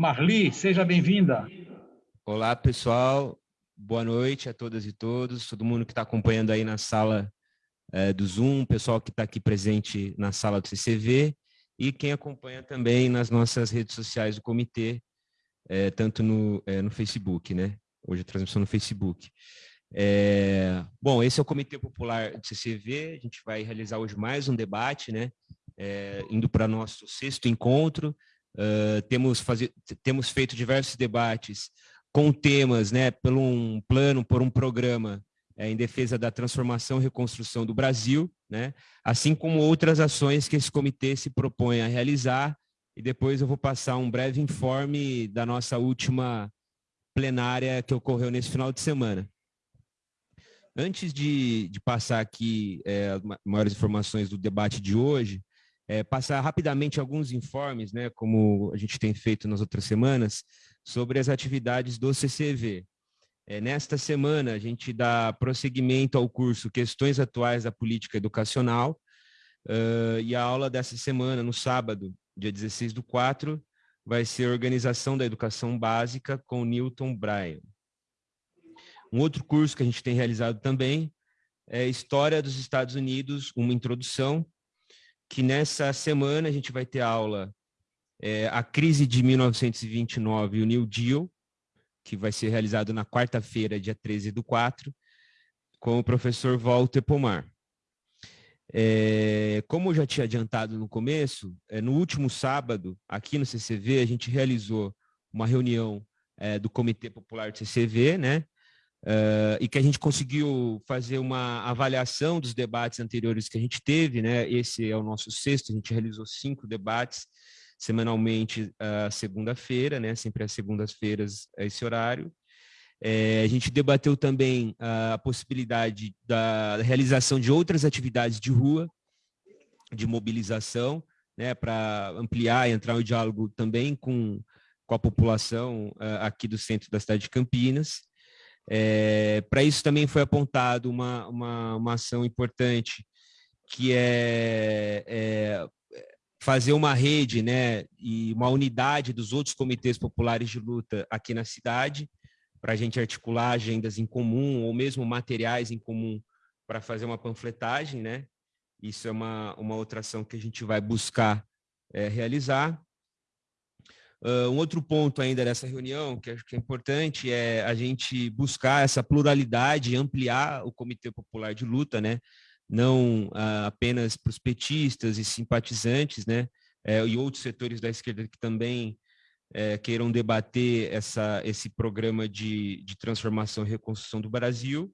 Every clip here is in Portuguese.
Marli, seja bem-vinda. Olá, pessoal. Boa noite a todas e todos, todo mundo que está acompanhando aí na sala é, do Zoom, pessoal que está aqui presente na sala do CCV e quem acompanha também nas nossas redes sociais do comitê, é, tanto no, é, no Facebook, né? Hoje a transmissão no Facebook. É, bom, esse é o Comitê Popular do CCV, a gente vai realizar hoje mais um debate, né? É, indo para nosso sexto encontro, uh, temos, fazer, temos feito diversos debates com temas, né, por um plano, por um programa é, em defesa da transformação e reconstrução do Brasil, né, assim como outras ações que esse comitê se propõe a realizar, e depois eu vou passar um breve informe da nossa última plenária que ocorreu nesse final de semana. Antes de, de passar aqui é, maiores informações do debate de hoje, é, passar rapidamente alguns informes, né, como a gente tem feito nas outras semanas, sobre as atividades do CCV. É, nesta semana, a gente dá prosseguimento ao curso Questões Atuais da Política Educacional, uh, e a aula dessa semana, no sábado, dia 16 do 4, vai ser Organização da Educação Básica com Newton Bryan. Um outro curso que a gente tem realizado também é História dos Estados Unidos, uma introdução, que nessa semana a gente vai ter aula é, A Crise de 1929 e o New Deal, que vai ser realizado na quarta-feira, dia 13 do 4, com o professor Walter Pomar. É, como eu já tinha adiantado no começo, é, no último sábado, aqui no CCV, a gente realizou uma reunião é, do Comitê Popular do CCV, né? Uh, e que a gente conseguiu fazer uma avaliação dos debates anteriores que a gente teve, né? Esse é o nosso sexto, a gente realizou cinco debates semanalmente uh, segunda-feira, né? Sempre às segundas-feiras a esse horário. É, a gente debateu também a possibilidade da realização de outras atividades de rua, de mobilização, né? Para ampliar e entrar em diálogo também com, com a população uh, aqui do centro da cidade de Campinas. É, Para isso também foi apontado uma, uma, uma ação importante, que é, é, fazer uma rede né, e uma unidade dos outros comitês populares de luta aqui na cidade, para a gente articular agendas em comum ou mesmo materiais em comum para fazer uma panfletagem, né? Isso é uma, uma outra ação que a gente vai buscar é, realizar. Uh, um outro ponto ainda dessa reunião, que acho que é importante, é a gente buscar essa pluralidade ampliar o Comitê Popular de Luta, né? não uh, apenas para os petistas e simpatizantes, né? É, e outros setores da esquerda que também é, queiram debater essa, esse programa de, de transformação e reconstrução do Brasil.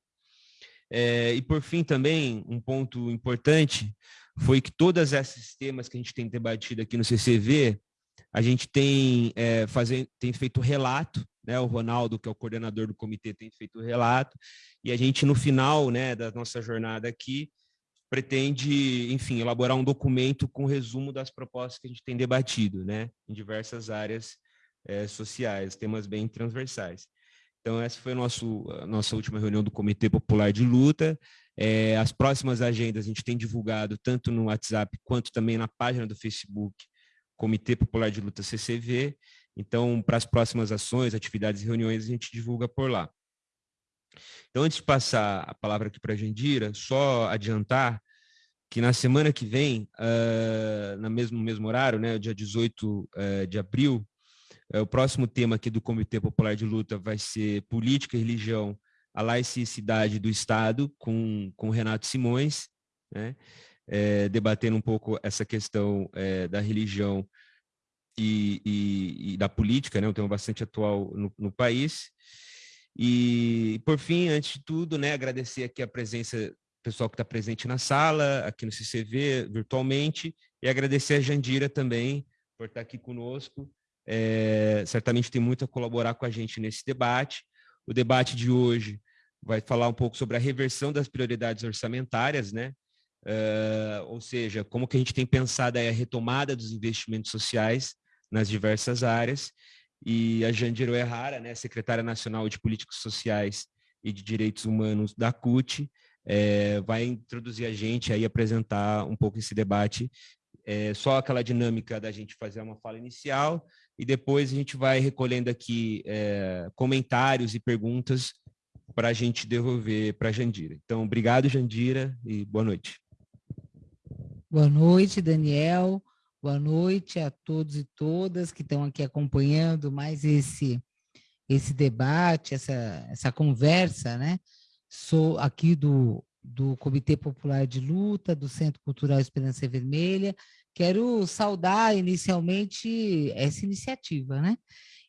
É, e, por fim, também, um ponto importante foi que todos esses temas que a gente tem debatido aqui no CCV, a gente tem, é, fazer, tem feito relato, né, o Ronaldo, que é o coordenador do comitê, tem feito relato, e a gente, no final né, da nossa jornada aqui, pretende, enfim, elaborar um documento com resumo das propostas que a gente tem debatido, né, em diversas áreas é, sociais, temas bem transversais. Então, essa foi a, nosso, a nossa última reunião do Comitê Popular de Luta. É, as próximas agendas a gente tem divulgado tanto no WhatsApp quanto também na página do Facebook Comitê Popular de Luta CCV. Então, para as próximas ações, atividades e reuniões, a gente divulga por lá. Então, antes de passar a palavra aqui para a Jandira, só adiantar que na semana que vem, uh, no mesmo, mesmo horário, né, dia 18 uh, eh, de abril, uh, o próximo tema aqui do Comitê Popular de Luta vai ser Política e Religião, a laicidade do Estado, com, com Renato Simões, né? É, debatendo um pouco essa questão é, da religião e, e, e, da política, né, um tema bastante atual no, no, país. E, por fim, antes de tudo, né, agradecer aqui a presença pessoal que está presente na sala, aqui no CCV, virtualmente, e agradecer a Jandira também por estar aqui conosco. É, certamente tem muito a colaborar com a gente nesse debate. O debate de hoje vai falar um pouco sobre a reversão das prioridades orçamentárias, né? Uh, ou seja, como que a gente tem pensado a retomada dos investimentos sociais nas diversas áreas. E a Jandiro Errara, né, secretária nacional de Políticas Sociais e de Direitos Humanos da CUT, é, vai introduzir a gente aí apresentar um pouco esse debate. É, só aquela dinâmica da gente fazer uma fala inicial, e depois a gente vai recolhendo aqui é, comentários e perguntas para a gente devolver para a Jandira. Então, obrigado, Jandira, e boa noite. Boa noite, Daniel. Boa noite a todos e todas que estão aqui acompanhando mais esse esse debate, essa, essa conversa, né? Sou aqui do, do Comitê Popular de Luta, do Centro Cultural Esperança Vermelha. Quero saudar inicialmente essa iniciativa, né?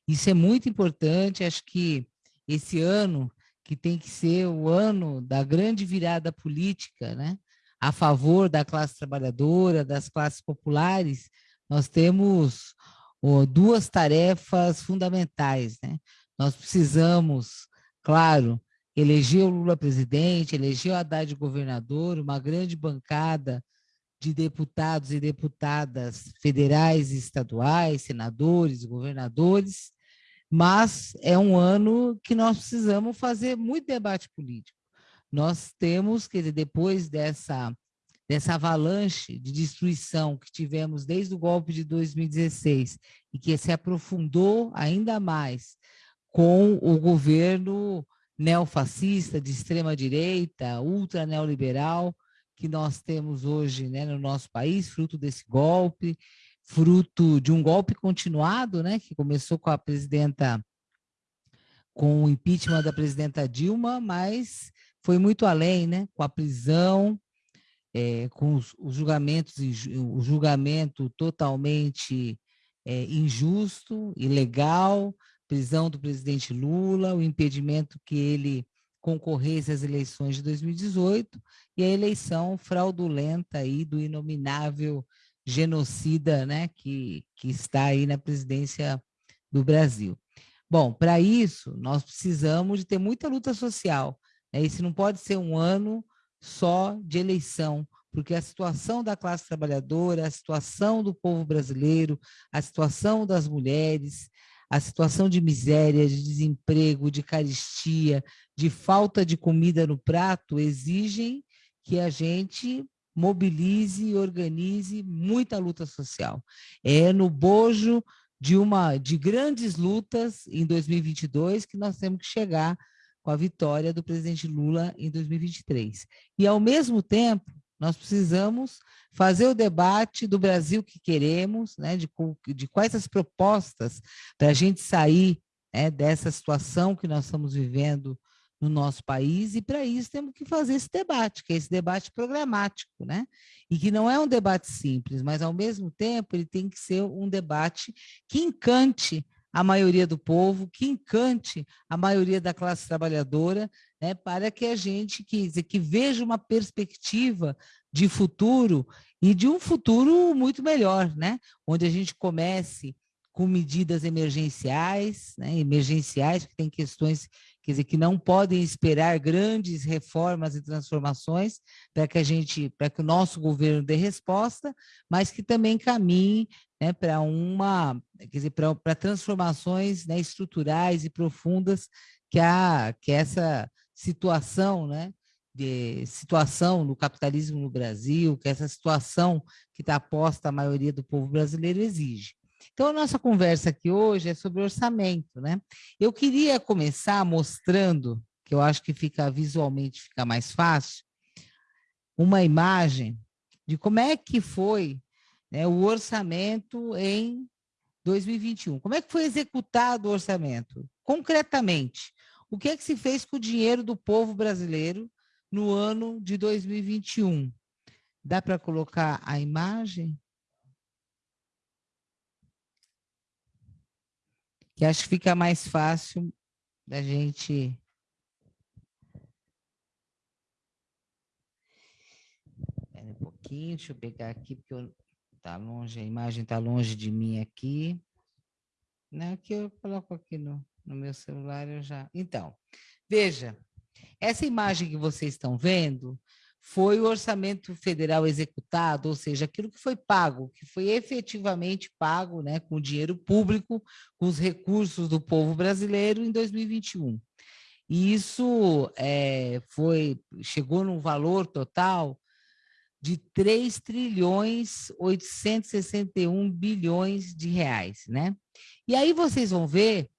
Isso é muito importante, acho que esse ano, que tem que ser o ano da grande virada política, né? A favor da classe trabalhadora, das classes populares, nós temos oh, duas tarefas fundamentais, né? Nós precisamos, claro, eleger o Lula presidente, eleger o Haddad governador, uma grande bancada de deputados e deputadas federais e estaduais, senadores, governadores, mas é um ano que nós precisamos fazer muito debate político. Nós temos, quer dizer, depois dessa, dessa avalanche de destruição que tivemos desde o golpe de 2016 e que se aprofundou ainda mais com o governo neofascista, de extrema-direita, ultra-neoliberal, que nós temos hoje né, no nosso país, fruto desse golpe, fruto de um golpe continuado, né, que começou com a presidenta, com o impeachment da presidenta Dilma, mas foi muito além, né, com a prisão, é, com os, os, julgamentos, o julgamento totalmente é, injusto, ilegal, prisão do presidente Lula, o impedimento que ele concorresse às eleições de 2018 e a eleição fraudulenta aí do inominável genocida, né, que, que está aí na presidência do Brasil. Bom, para isso, nós precisamos de ter muita luta social. Né? Esse não pode ser um ano só de eleição, porque a situação da classe trabalhadora, a situação do povo brasileiro, a situação das mulheres, a situação de miséria, de desemprego, de caristia, de falta de comida no prato, exigem que a gente mobilize e organize muita luta social. É no bojo de uma de grandes lutas em 2022 que nós temos que chegar com a vitória do presidente Lula em 2023. E ao mesmo tempo, nós precisamos fazer o debate do Brasil que queremos, né, de, de quais as propostas para a gente sair né, dessa situação que nós estamos vivendo no nosso país, e para isso temos que fazer esse debate, que é esse debate programático, né? E que não é um debate simples, mas ao mesmo tempo ele tem que ser um debate que encante a maioria do povo, que encante a maioria da classe trabalhadora, né, para que a gente que, que veja uma perspectiva de futuro e de um futuro muito melhor, né, onde a gente comece com medidas emergenciais, né, emergenciais que tem questões quer dizer, que não podem esperar grandes reformas e transformações para que a gente, para que o nosso governo dê resposta, mas que também caminhe né, para uma, quer dizer, para, transformações né, estruturais e profundas que a que essa situação, né, de situação no capitalismo no Brasil, que essa situação que está posta a maioria do povo brasileiro exige. Então, a nossa conversa aqui hoje é sobre orçamento, né? Eu queria começar mostrando, que eu acho que fica visualmente fica mais fácil, uma imagem de como é que foi né, o orçamento em 2021. Como é que foi executado o orçamento? Concretamente, o que é que se fez com o dinheiro do povo brasileiro no ano de 2021? Dá para colocar a imagem? que acho que fica mais fácil da gente um pouquinho, deixa eu pegar aqui, porque eu, tá longe, a imagem está longe de mim aqui. Não, que eu coloco aqui no, no meu celular, eu já... Então, veja, essa imagem que vocês estão vendo foi o orçamento federal executado, ou seja, aquilo que foi pago, que foi efetivamente pago né, com dinheiro público, com os recursos do povo brasileiro em 2021. E isso é, foi, chegou num valor total de 3 trilhões 861 bilhões de reais, né? E aí vocês vão ver,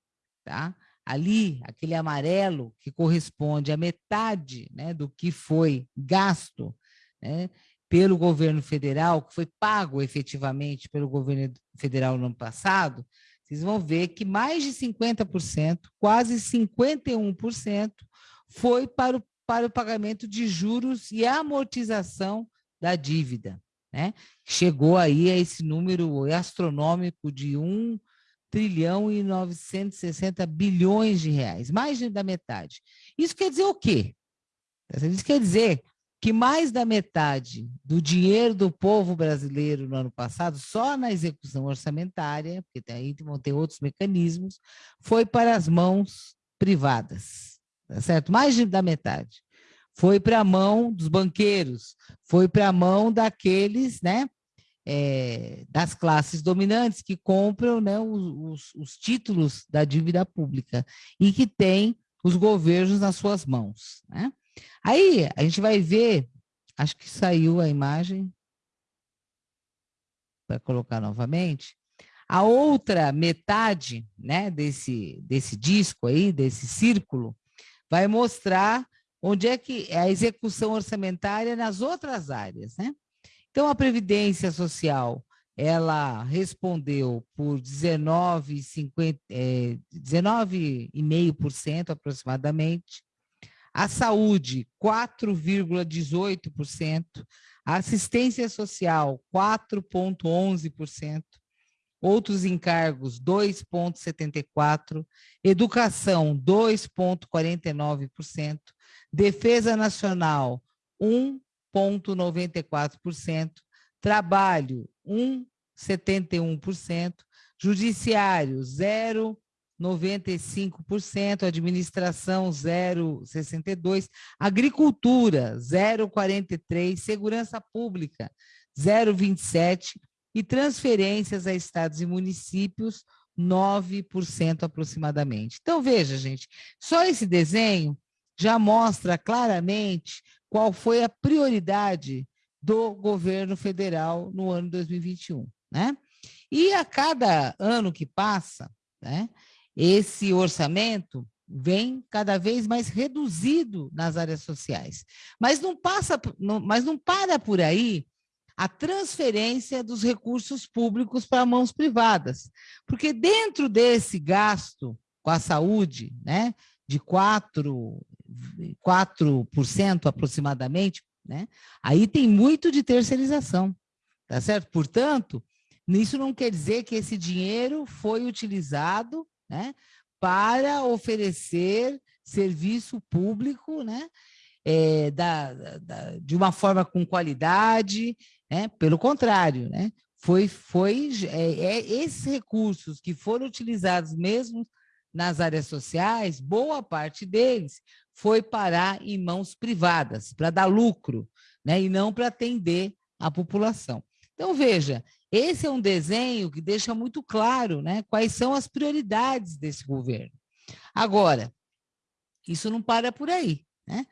tá? Ali, aquele amarelo que corresponde à metade né, do que foi gasto né, pelo governo federal, que foi pago efetivamente pelo governo federal no ano passado, vocês vão ver que mais de 50%, quase 51%, foi para o, para o pagamento de juros e amortização da dívida. Né? Chegou aí a esse número astronômico de 1 trilhão e 960 bilhões de reais, mais da metade. Isso quer dizer o quê? Isso quer dizer que mais da metade do dinheiro do povo brasileiro no ano passado, só na execução orçamentária, porque aí vão ter outros mecanismos, foi para as mãos privadas, tá certo? Mais da metade. Foi para a mão dos banqueiros, foi para a mão daqueles, né, é, das classes dominantes que compram né, os, os, títulos da dívida pública e que têm os governos nas suas mãos. Né? Aí a gente vai ver, acho que saiu a imagem, para colocar novamente, a outra metade né, desse, desse disco aí, desse círculo, vai mostrar onde é que é a execução orçamentária nas outras áreas, né? Então, a Previdência Social, ela respondeu por 19,5% é, 19 aproximadamente, a saúde, 4,18%, a assistência social, 4,11%, outros encargos, 2,74%, educação, 2,49%, defesa nacional, 1,94%, trabalho, 1,71%, judiciário, 0,74%, 95%, administração 0,62%, agricultura 0,43%, segurança pública 0,27% e transferências a estados e municípios 9% aproximadamente. Então, veja, gente, só esse desenho já mostra claramente qual foi a prioridade do governo federal no ano 2021, né? E a cada ano que passa, né, esse orçamento vem cada vez mais reduzido nas áreas sociais. Mas não passa, não, mas não para por aí a transferência dos recursos públicos para mãos privadas. Porque dentro desse gasto com a saúde, né, de 4, 4% aproximadamente, né, aí tem muito de terceirização, tá certo? Portanto, isso não quer dizer que esse dinheiro foi utilizado né, para oferecer serviço público né, é, da, da, de uma forma com qualidade, né, pelo contrário, né, foi, foi é, é, esses recursos que foram utilizados mesmo nas áreas sociais, boa parte deles foi parar em mãos privadas, para dar lucro, né, e não para atender a população. Então, veja, esse é um desenho que deixa muito claro né, quais são as prioridades desse governo. Agora, isso não para por aí. Né?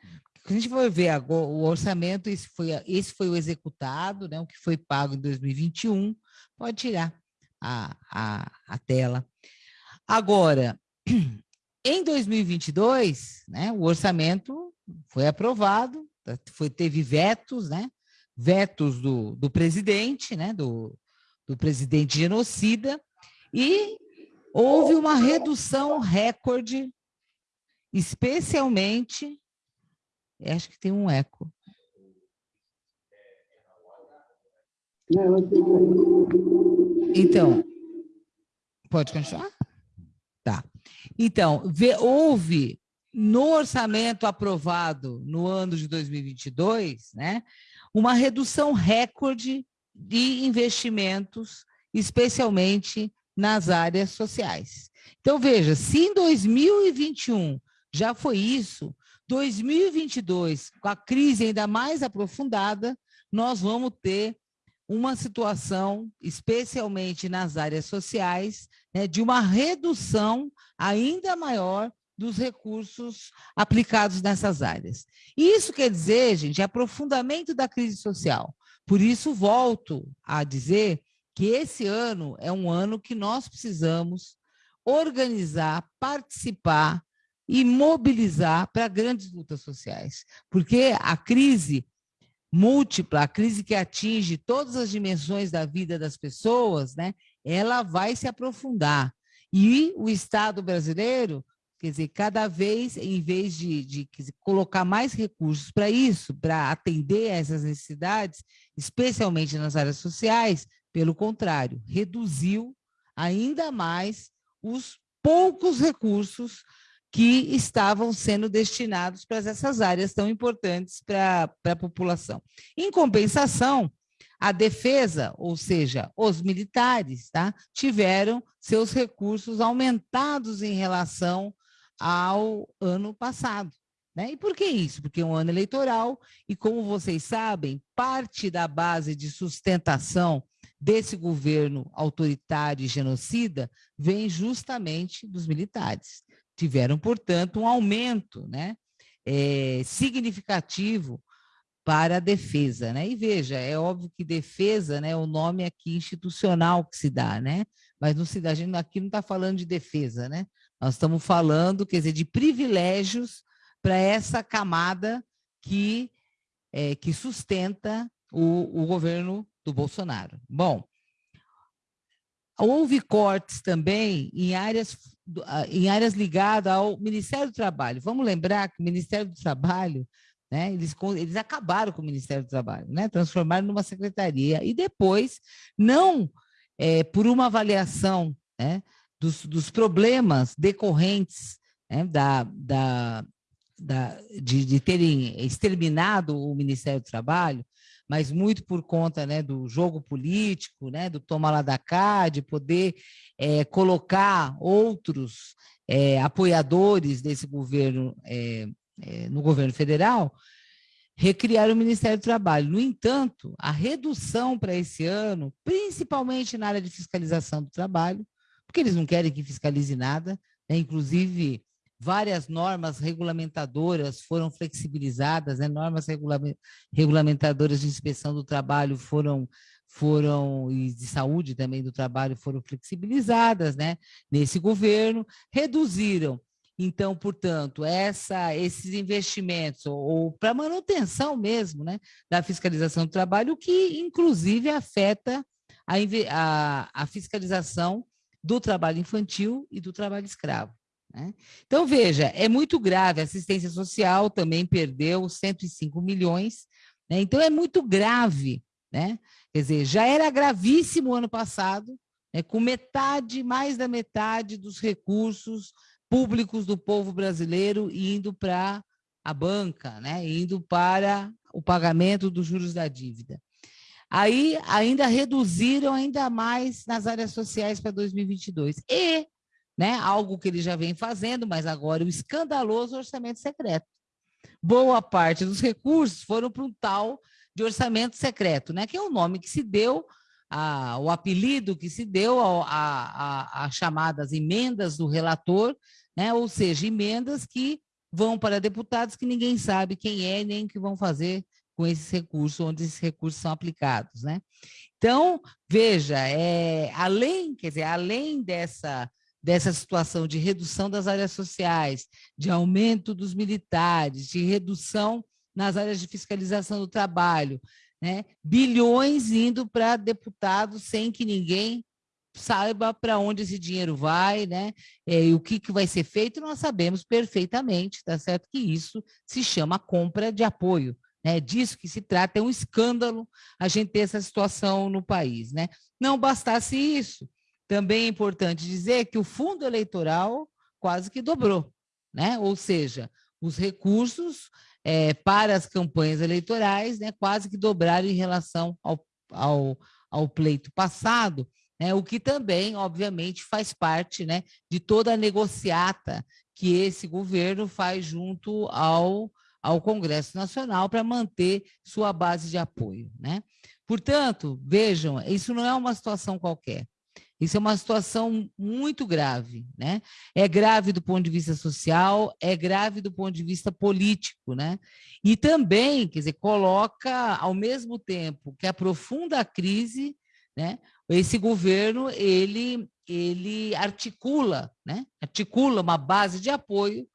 A gente for ver agora, o orçamento, esse foi, esse foi o executado, né, o que foi pago em 2021, pode tirar a, a, a tela. Agora, em 2022, né, o orçamento foi aprovado, foi, teve vetos, né, vetos do, do presidente, né, do, do presidente genocida, e houve uma redução recorde, especialmente, acho que tem um eco. Então, pode continuar? Então, vê, houve no orçamento aprovado no ano de 2022, né, uma redução recorde de investimentos, especialmente nas áreas sociais. Então, veja, se em 2021 já foi isso, 2022, com a crise ainda mais aprofundada, nós vamos ter uma situação, especialmente nas áreas sociais, né, de uma redução ainda maior dos recursos aplicados nessas áreas. Isso quer dizer, gente, aprofundamento da crise social. Por isso, volto a dizer que esse ano é um ano que nós precisamos organizar, participar e mobilizar para grandes lutas sociais, porque a crise múltipla, a crise que atinge todas as dimensões da vida das pessoas, né, ela vai se aprofundar. E o Estado brasileiro, quer dizer, cada vez, em vez de, de dizer, colocar mais recursos para isso, para atender a essas necessidades, especialmente nas áreas sociais, pelo contrário, reduziu ainda mais os poucos recursos que estavam sendo destinados para essas áreas tão importantes para a população. Em compensação, a defesa, ou seja, os militares, tá, tiveram seus recursos aumentados em relação ao ano passado. Né? E por que isso? Porque é um ano eleitoral e, como vocês sabem, parte da base de sustentação desse governo autoritário e genocida vem justamente dos militares tiveram, portanto, um aumento né, é, significativo para a defesa. Né? E veja, é óbvio que defesa né, é o nome aqui institucional que se dá, né? mas não se dá, a gente aqui não está falando de defesa, né? nós estamos falando, quer dizer, de privilégios para essa camada que, é, que sustenta o, o governo do Bolsonaro. Bom, houve cortes também em áreas em áreas ligadas ao Ministério do Trabalho. Vamos lembrar que o Ministério do Trabalho, né, eles, eles acabaram com o Ministério do Trabalho, né, transformaram numa secretaria e depois, não é, por uma avaliação né, dos, dos problemas decorrentes né, da, da, da, de, de terem exterminado o Ministério do Trabalho, mas muito por conta né, do jogo político, né, do toma lá da cá, de poder é, colocar outros é, apoiadores desse governo é, no governo federal, recriar o Ministério do Trabalho. No entanto, a redução para esse ano, principalmente na área de fiscalização do trabalho, porque eles não querem que fiscalize nada, né? inclusive várias normas regulamentadoras foram flexibilizadas, né? normas regulamentadoras de inspeção do trabalho foram foram e de saúde também do trabalho foram flexibilizadas, né? Nesse governo reduziram então, portanto, essa, esses investimentos, ou, ou para manutenção mesmo né, da fiscalização do trabalho, que inclusive afeta a, a, a fiscalização do trabalho infantil e do trabalho escravo. Né? Então, veja, é muito grave, a assistência social também perdeu 105 milhões, né? então é muito grave, né? quer dizer, já era gravíssimo ano passado, né? com metade, mais da metade dos recursos públicos do povo brasileiro indo para a banca, né? indo para o pagamento dos juros da dívida. Aí ainda reduziram ainda mais nas áreas sociais para 2022. E né? algo que ele já vem fazendo, mas agora o escandaloso orçamento secreto. Boa parte dos recursos foram para um tal de orçamento secreto, né? que é o nome que se deu, a, o apelido que se deu a, chamadas emendas do relator, né? ou seja, emendas que vão para deputados que ninguém sabe quem é nem o que vão fazer com esses recursos, onde esses recursos são aplicados. Né? Então, veja, é, além, quer dizer, além dessa dessa situação de redução das áreas sociais, de aumento dos militares, de redução nas áreas de fiscalização do trabalho, né? bilhões indo para deputados sem que ninguém saiba para onde esse dinheiro vai, né? É, e o que, que vai ser feito, nós sabemos perfeitamente, tá certo? Que isso se chama compra de apoio. Né? Disso que se trata, é um escândalo a gente ter essa situação no país. Né? Não bastasse isso, também é importante dizer que o fundo eleitoral quase que dobrou, né? ou seja, os recursos é, para as campanhas eleitorais né, quase que dobraram em relação ao, ao, ao pleito passado, né, o que também, obviamente, faz parte né, de toda a negociata que esse governo faz junto ao, ao Congresso Nacional para manter sua base de apoio. Né? Portanto, vejam, isso não é uma situação qualquer. Isso é uma situação muito grave, né? É grave do ponto de vista social, é grave do ponto de vista político, né? E também, quer dizer, coloca ao mesmo tempo que aprofunda a crise, né? Esse governo ele ele articula, né? Articula uma base de apoio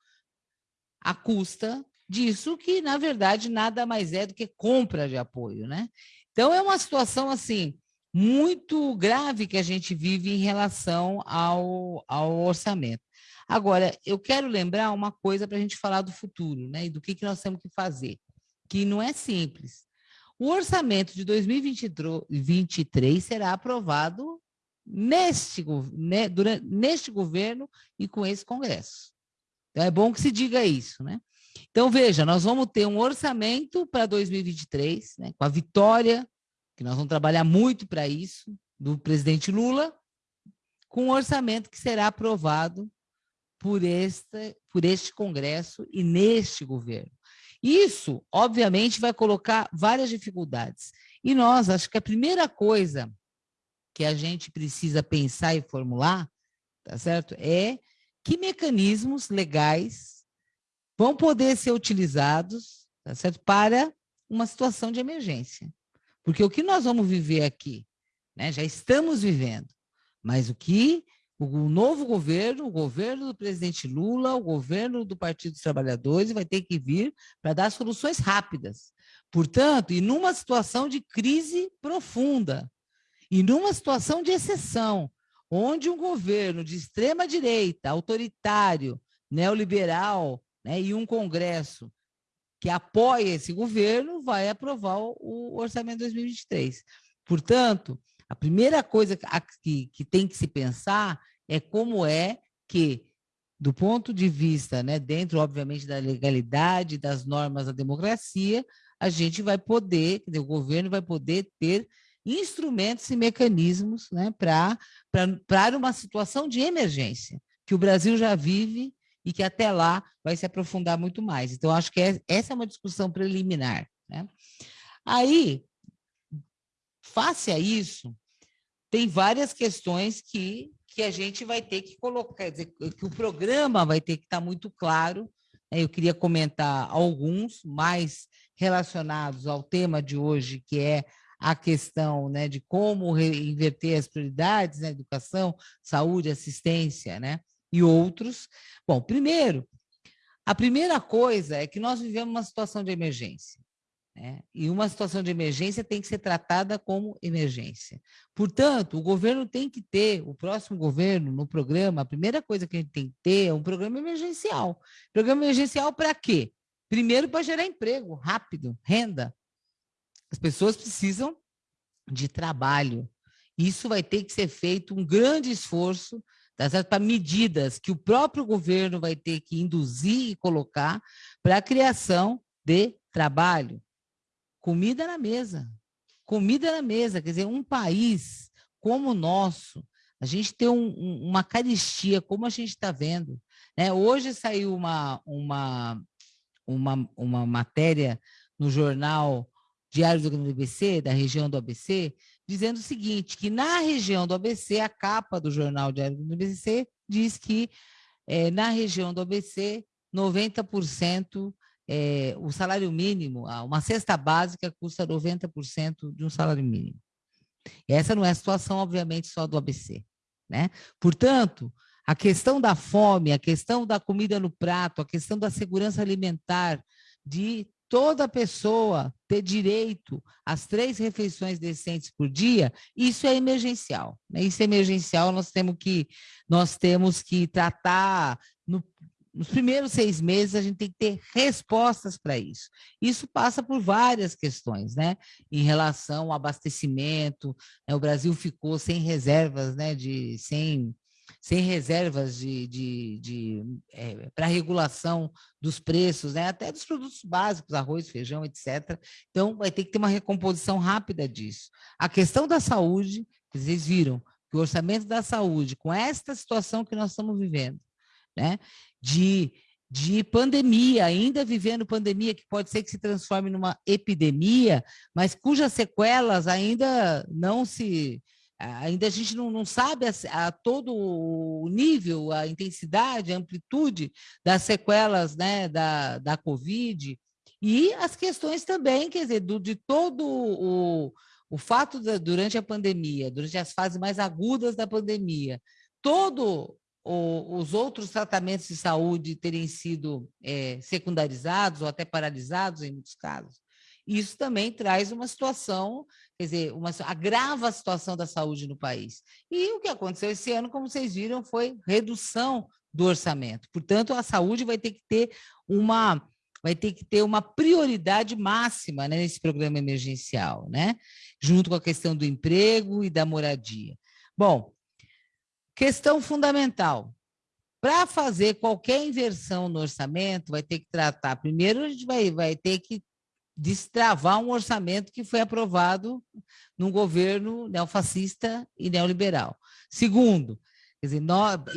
à custa disso que na verdade nada mais é do que compra de apoio, né? Então é uma situação assim muito grave que a gente vive em relação ao, ao orçamento. Agora, eu quero lembrar uma coisa para a gente falar do futuro, né? E do que, que nós temos que fazer, que não é simples. O orçamento de 2023 será aprovado neste, né, durante, neste governo e com esse Congresso. Então, é bom que se diga isso, né? Então, veja, nós vamos ter um orçamento para 2023, né, com a vitória que nós vamos trabalhar muito para isso, do presidente Lula, com um orçamento que será aprovado por este, por este Congresso e neste governo. Isso, obviamente, vai colocar várias dificuldades. E nós, acho que a primeira coisa que a gente precisa pensar e formular, tá certo? É que mecanismos legais vão poder ser utilizados, tá certo? Para uma situação de emergência. Porque o que nós vamos viver aqui, né, já estamos vivendo, mas o que o novo governo, o governo do presidente Lula, o governo do Partido dos Trabalhadores vai ter que vir para dar soluções rápidas. Portanto, e numa situação de crise profunda, e numa situação de exceção, onde um governo de extrema direita, autoritário, neoliberal, né, e um Congresso que apoia esse governo vai aprovar o orçamento de 2023. Portanto, a primeira coisa que, que tem que se pensar é como é que, do ponto de vista, né, dentro, obviamente, da legalidade, das normas da democracia, a gente vai poder, o governo vai poder ter instrumentos e mecanismos né, para uma situação de emergência, que o Brasil já vive e que até lá vai se aprofundar muito mais. Então, acho que é, essa é uma discussão preliminar. Né? Aí, face a isso, tem várias questões que, que a gente vai ter que colocar, dizer, que o programa vai ter que estar muito claro. Né? Eu queria comentar alguns mais relacionados ao tema de hoje, que é a questão né, de como inverter as prioridades, né, educação, saúde, assistência, né? E outros. Bom, primeiro, a primeira coisa é que nós vivemos uma situação de emergência. Né? E uma situação de emergência tem que ser tratada como emergência. Portanto, o governo tem que ter, o próximo governo, no programa, a primeira coisa que a gente tem que ter é um programa emergencial. Programa emergencial para quê? Primeiro, para gerar emprego rápido, renda. As pessoas precisam de trabalho. Isso vai ter que ser feito um grande esforço tá certo? para medidas que o próprio governo vai ter que induzir e colocar para a criação de trabalho. Comida na mesa. Comida na mesa. Quer dizer, um país como o nosso, a gente tem um, um, uma caristia, como a gente está vendo. Né? Hoje saiu uma, uma, uma, uma matéria no jornal Diário do ABC, da região do ABC, dizendo o seguinte, que na região do ABC, a capa do jornal Diário do ABC diz que é, na região do ABC, 90% é, o salário mínimo, uma cesta básica custa 90% de um salário mínimo. Essa não é a situação, obviamente, só do ABC. Né? Portanto, a questão da fome, a questão da comida no prato, a questão da segurança alimentar, de toda pessoa ter direito às três refeições decentes por dia, isso é emergencial. Né? Isso é emergencial, nós temos que, nós temos que tratar no, nos primeiros seis meses, a gente tem que ter respostas para isso. Isso passa por várias questões, né? Em relação ao abastecimento, né? o Brasil ficou sem reservas, né? De, sem sem reservas de, de, de é, para regulação dos preços, né? até dos produtos básicos, arroz, feijão, etc. Então, vai ter que ter uma recomposição rápida disso. A questão da saúde, vocês viram que o orçamento da saúde, com esta situação que nós estamos vivendo, né? de de pandemia, ainda vivendo pandemia, que pode ser que se transforme numa epidemia, mas cujas sequelas ainda não se ainda a gente não, não sabe a, a, todo o nível, a intensidade, a amplitude das sequelas né, da, da Covid e as questões também, quer dizer, do, de todo o, o fato de, durante a pandemia, durante as fases mais agudas da pandemia, todo os outros tratamentos de saúde terem sido é, secundarizados ou até paralisados em muitos casos. Isso também traz uma situação, quer dizer, uma, agrava a situação da saúde no país. E o que aconteceu esse ano, como vocês viram, foi redução do orçamento. Portanto, a saúde vai ter que ter uma vai ter que ter uma prioridade máxima né, nesse programa emergencial, né? junto com a questão do emprego e da moradia. Bom, Questão fundamental. Para fazer qualquer inversão no orçamento, vai ter que tratar. Primeiro, a gente vai, vai ter que destravar um orçamento que foi aprovado num governo neofascista e neoliberal. Segundo, dizer,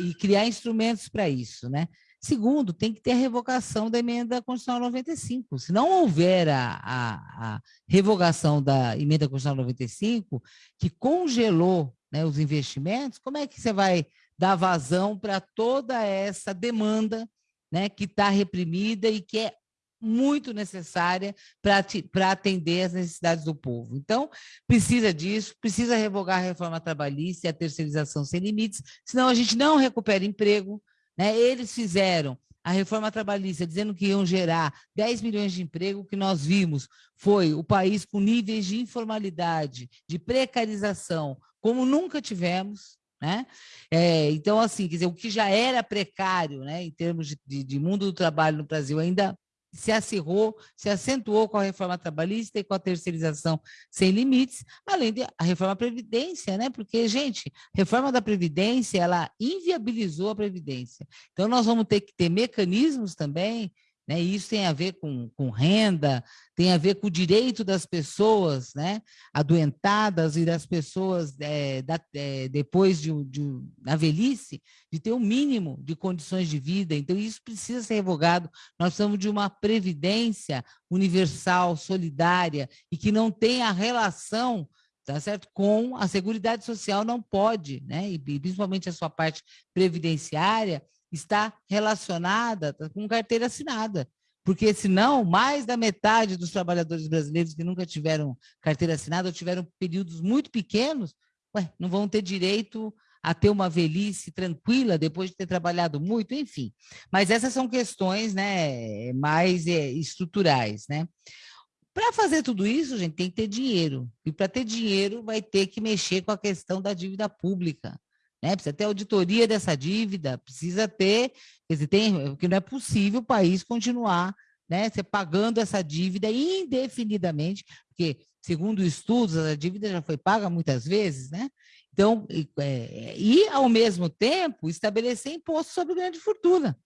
e criar instrumentos para isso, né? Segundo, tem que ter a revogação da emenda constitucional 95. Se não houver a, a, a revogação da emenda constitucional 95, que congelou né, os investimentos, como é que você vai dar vazão para toda essa demanda né, que está reprimida e que é muito necessária para atender as necessidades do povo. Então, precisa disso, precisa revogar a reforma trabalhista e a terceirização sem limites, senão a gente não recupera emprego. Né? Eles fizeram a reforma trabalhista dizendo que iam gerar 10 milhões de emprego, o que nós vimos foi o país com níveis de informalidade, de precarização, como nunca tivemos, né? É, então, assim, quer dizer, o que já era precário, né, em termos de, de, de mundo do trabalho no Brasil, ainda se acirrou, se acentuou com a reforma trabalhista e com a terceirização sem limites, além da reforma da Previdência, né? Porque, gente, reforma da Previdência, ela inviabilizou a Previdência. Então, nós vamos ter que ter mecanismos também né? Isso tem a ver com, com renda, tem a ver com o direito das pessoas né? adoentadas e das pessoas é, da, é, depois de, de, na velhice, de ter um mínimo de condições de vida. Então, isso precisa ser revogado. Nós precisamos de uma previdência universal, solidária, e que não tenha relação tá certo? Com a Seguridade Social não pode, né? E principalmente a sua parte previdenciária, está relacionada com carteira assinada. Porque, senão, mais da metade dos trabalhadores brasileiros que nunca tiveram carteira assinada ou tiveram períodos muito pequenos, ué, não vão ter direito a ter uma velhice tranquila depois de ter trabalhado muito, enfim. Mas essas são questões né, mais é, estruturais. Né? Para fazer tudo isso, gente, tem que ter dinheiro. E para ter dinheiro, vai ter que mexer com a questão da dívida pública né? Precisa ter auditoria dessa dívida, precisa ter, quer dizer, tem, porque não é possível o país continuar né, você pagando essa dívida indefinidamente, porque, segundo estudos, a dívida já foi paga muitas vezes, né? Então, e, é, e ao mesmo tempo, estabelecer imposto sobre grande fortuna,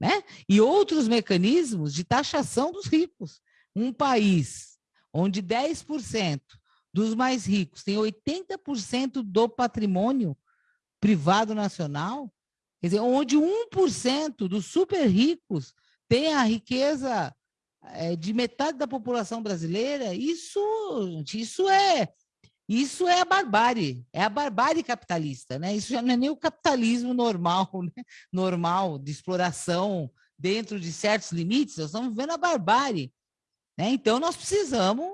né? E outros mecanismos de taxação dos ricos. Um país onde 10% dos mais ricos tem 80% do patrimônio privado nacional, quer dizer, onde 1% dos super ricos tem a riqueza é, de metade da população brasileira, isso, isso é isso é a barbárie, é a barbárie capitalista, né? Isso já não é nem o capitalismo normal, né? normal de exploração dentro de certos limites, nós estamos vendo a barbárie. Né? Então, nós precisamos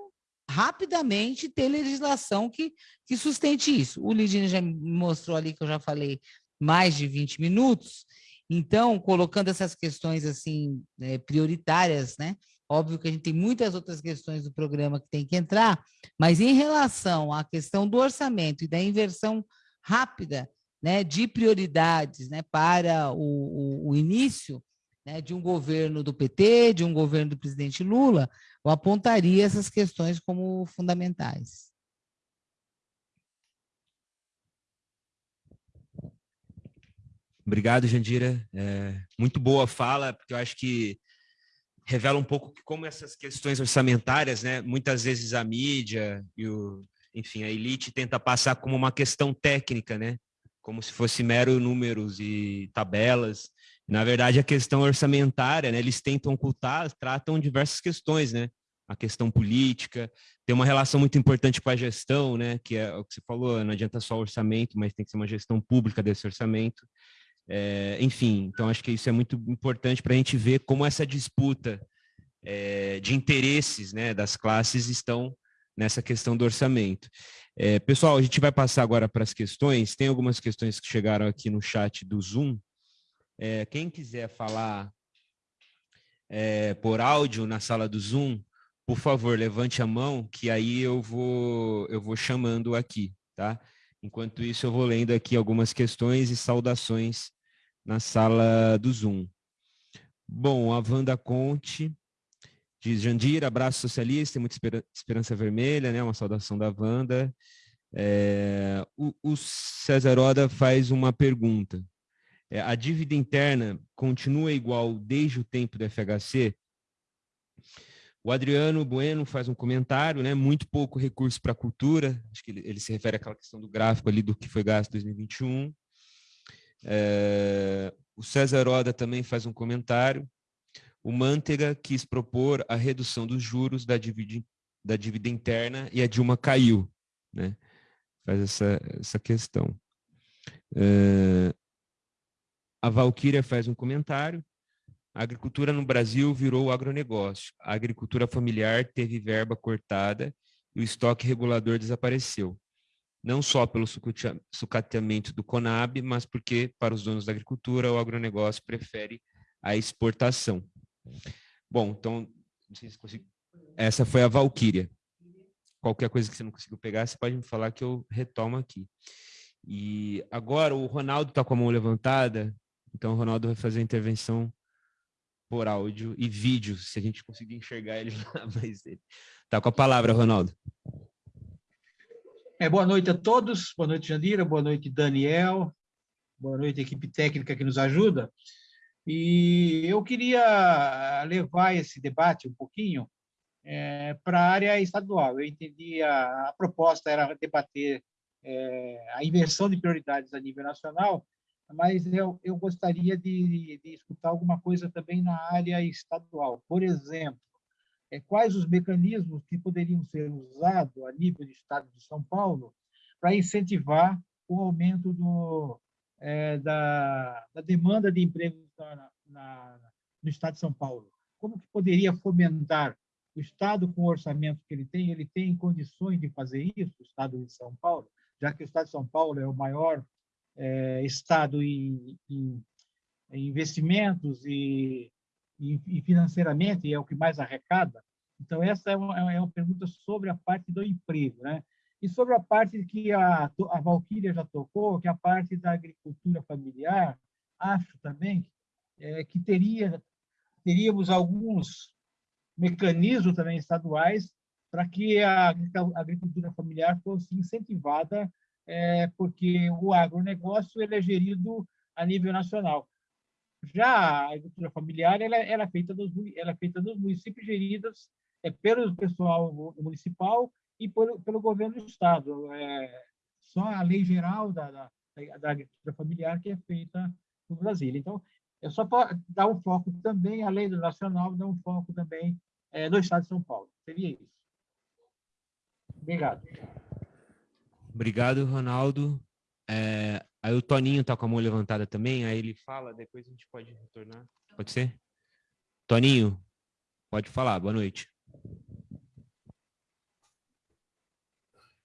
rapidamente ter legislação que, que sustente isso. O Lidine já me mostrou ali que eu já falei mais de 20 minutos, então, colocando essas questões assim é, prioritárias, né? Óbvio que a gente tem muitas outras questões do programa que tem que entrar, mas em relação à questão do orçamento e da inversão rápida né, de prioridades né, para o, o, o início né, de um governo do PT, de um governo do presidente Lula, eu apontaria essas questões como fundamentais. Obrigado, Jandira. É, muito boa fala, porque eu acho que revela um pouco como essas questões orçamentárias, né, muitas vezes a mídia e o, enfim, a elite tenta passar como uma questão técnica, né, como se fosse mero números e tabelas, na verdade, a questão orçamentária, né, eles tentam ocultar, tratam diversas questões, né? a questão política, tem uma relação muito importante com a gestão, né, que é o que você falou, não adianta só orçamento, mas tem que ser uma gestão pública desse orçamento. É, enfim, então acho que isso é muito importante para a gente ver como essa disputa é, de interesses né, das classes estão nessa questão do orçamento. É, pessoal, a gente vai passar agora para as questões. Tem algumas questões que chegaram aqui no chat do Zoom. É, quem quiser falar é, por áudio na sala do Zoom, por favor, levante a mão, que aí eu vou, eu vou chamando aqui, tá? Enquanto isso, eu vou lendo aqui algumas questões e saudações na sala do Zoom. Bom, a Wanda Conte diz, Jandir, abraço socialista, muita esperança vermelha, né? Uma saudação da Wanda. É, o, o César Oda faz uma pergunta. É, a dívida interna continua igual desde o tempo do FHC? O Adriano Bueno faz um comentário, né? Muito pouco recurso para a cultura. Acho que ele, ele, se refere àquela questão do gráfico ali do que foi gasto em 2021. É, o César Oda também faz um comentário. O Manteiga quis propor a redução dos juros da dívida, da dívida interna e a Dilma caiu, né? Faz essa, essa questão. É, a Valquíria faz um comentário. A agricultura no Brasil virou agronegócio. A agricultura familiar teve verba cortada e o estoque regulador desapareceu. Não só pelo sucateamento do Conab, mas porque, para os donos da agricultura, o agronegócio prefere a exportação. Bom, então, se essa foi a Valquíria. Qualquer coisa que você não conseguiu pegar, você pode me falar que eu retomo aqui. E agora o Ronaldo está com a mão levantada, então o Ronaldo vai fazer a intervenção por áudio e vídeo, se a gente conseguir enxergar ele lá, mas ele tá com a palavra, Ronaldo. É, boa noite a todos, boa noite, Jandira, boa noite, Daniel, boa noite, equipe técnica que nos ajuda. E eu queria levar esse debate um pouquinho é, para a área estadual. Eu entendi a, a proposta era debater é, a inversão de prioridades a nível nacional, mas eu, eu gostaria de, de escutar alguma coisa também na área estadual. Por exemplo, é, quais os mecanismos que poderiam ser usados a nível do Estado de São Paulo para incentivar o aumento do, é, da, da, demanda de empregos na, na, no Estado de São Paulo? Como que poderia fomentar o Estado com o orçamento que ele tem? Ele tem condições de fazer isso, o Estado de São Paulo, já que o Estado de São Paulo é o maior é, Estado em, investimentos e, e, financeiramente é o que mais arrecada. Então, essa é uma, é uma pergunta sobre a parte do emprego. Né? E sobre a parte que a, a Valquíria já tocou, que é a parte da agricultura familiar, acho também é, que teria, teríamos alguns mecanismos também estaduais para que a agricultura familiar fosse incentivada é, porque o agronegócio ele é gerido a nível nacional. Já a agricultura familiar ela, ela, é, feita dos, ela é feita municípios geridos é, pelo pessoal municipal e pelo, pelo governo do Estado. É, só a lei geral da, da, da agricultura familiar que é feita no Brasil. Então, é só para dar um foco também, a lei do nacional, dar um foco também é, no Estado de São Paulo. Seria isso. Obrigado. Obrigado, Ronaldo. É, aí o Toninho está com a mão levantada também, aí ele fala, depois a gente pode retornar. Pode ser? Toninho, pode falar, boa noite.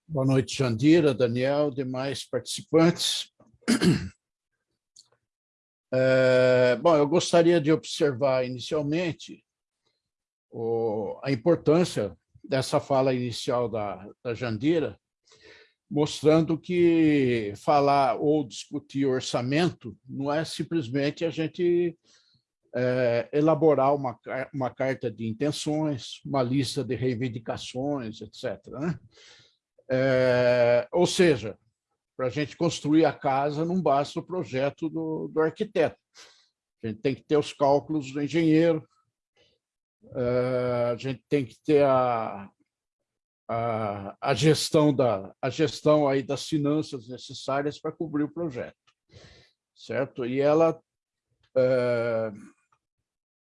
Boa noite, Jandira, Daniel, demais participantes. É, bom, eu gostaria de observar inicialmente o, a importância dessa fala inicial da, da Jandira, mostrando que falar ou discutir orçamento não é simplesmente a gente é, elaborar uma, uma carta de intenções, uma lista de reivindicações, etc. Né? É, ou seja, para a gente construir a casa não basta o projeto do, do arquiteto. A gente tem que ter os cálculos do engenheiro, é, a gente tem que ter a, a, a gestão da a gestão aí das finanças necessárias para cobrir o projeto, certo? E ela é,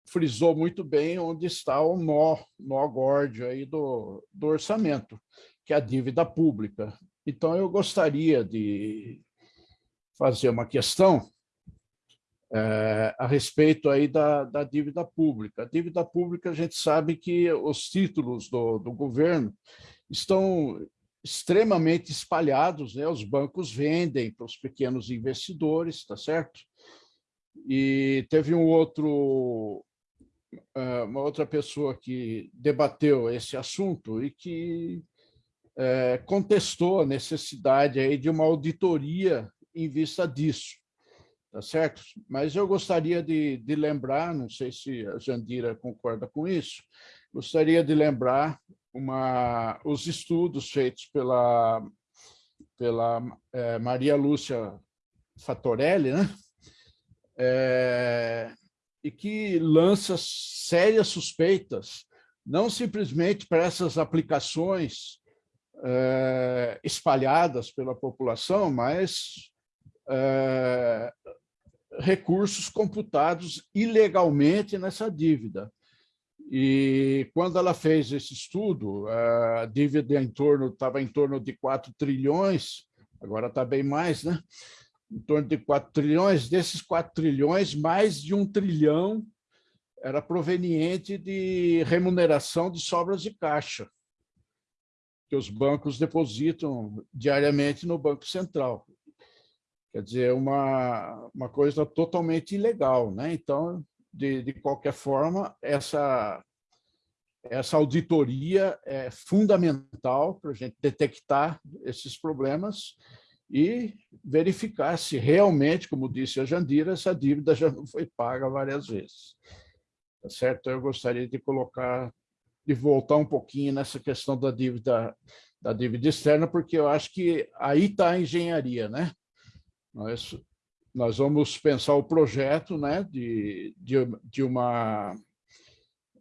frisou muito bem onde está o nó, nó górdio aí do, do orçamento, que é a dívida pública. Então, eu gostaria de fazer uma questão é, a respeito aí da, da dívida pública. A dívida pública, a gente sabe que os títulos do, do governo estão extremamente espalhados, né? os bancos vendem para os pequenos investidores, tá certo? E teve um outro, é, uma outra pessoa que debateu esse assunto e que é, contestou a necessidade aí de uma auditoria em vista disso tá certo? Mas eu gostaria de, de lembrar, não sei se a Jandira concorda com isso, gostaria de lembrar uma, os estudos feitos pela, pela é, Maria Lúcia Fatorelli, né? É, e que lança sérias suspeitas, não simplesmente para essas aplicações é, espalhadas pela população, mas é, recursos computados ilegalmente nessa dívida. E quando ela fez esse estudo, a dívida em torno estava em torno de 4 trilhões, agora está bem mais, né? Em torno de 4 trilhões, desses 4 trilhões, mais de um trilhão era proveniente de remuneração de sobras de caixa, que os bancos depositam diariamente no Banco Central. Quer dizer, uma, uma coisa totalmente ilegal. Né? Então, de, de qualquer forma, essa, essa auditoria é fundamental para a gente detectar esses problemas e verificar se realmente, como disse a Jandira, essa dívida já não foi paga várias vezes. Tá certo? Eu gostaria de colocar, de voltar um pouquinho nessa questão da dívida, da dívida externa, porque eu acho que aí está a engenharia, né? Nós, nós vamos pensar o projeto né, de, de, de, uma,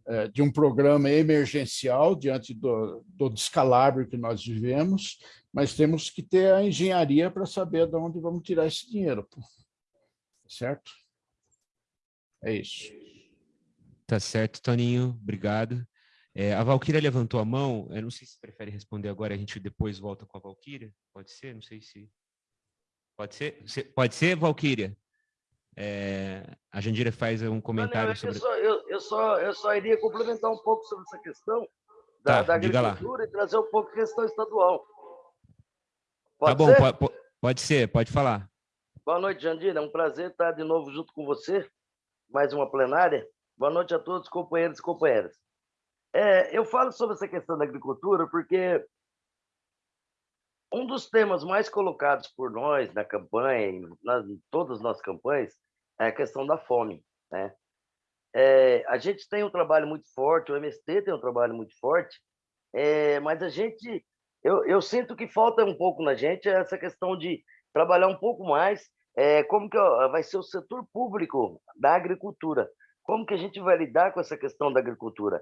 é, de um programa emergencial diante do, do descalabro que nós vivemos, mas temos que ter a engenharia para saber de onde vamos tirar esse dinheiro. Certo? É isso. Tá certo, Toninho. Obrigado. É, a Valquíria levantou a mão. Eu não sei se prefere responder agora, a gente depois volta com a Valquíria. Pode ser? Não sei se... Pode ser? Pode ser, Valquíria? É, a Jandira faz um comentário não, não, sobre... Eu só, eu, eu, só, eu só iria complementar um pouco sobre essa questão da, tá, da agricultura e trazer um pouco a questão estadual. Pode tá bom, pode, pode ser, pode falar. Boa noite, Jandira. É um prazer estar de novo junto com você, mais uma plenária. Boa noite a todos, companheiros e companheiras. É, eu falo sobre essa questão da agricultura porque um dos temas mais colocados por nós na campanha, em todas as nossas campanhas, é a questão da fome. Né? É, a gente tem um trabalho muito forte, o MST tem um trabalho muito forte, é, mas a gente, eu, eu, sinto que falta um pouco na gente essa questão de trabalhar um pouco mais é, como que vai ser o setor público da agricultura, como que a gente vai lidar com essa questão da agricultura.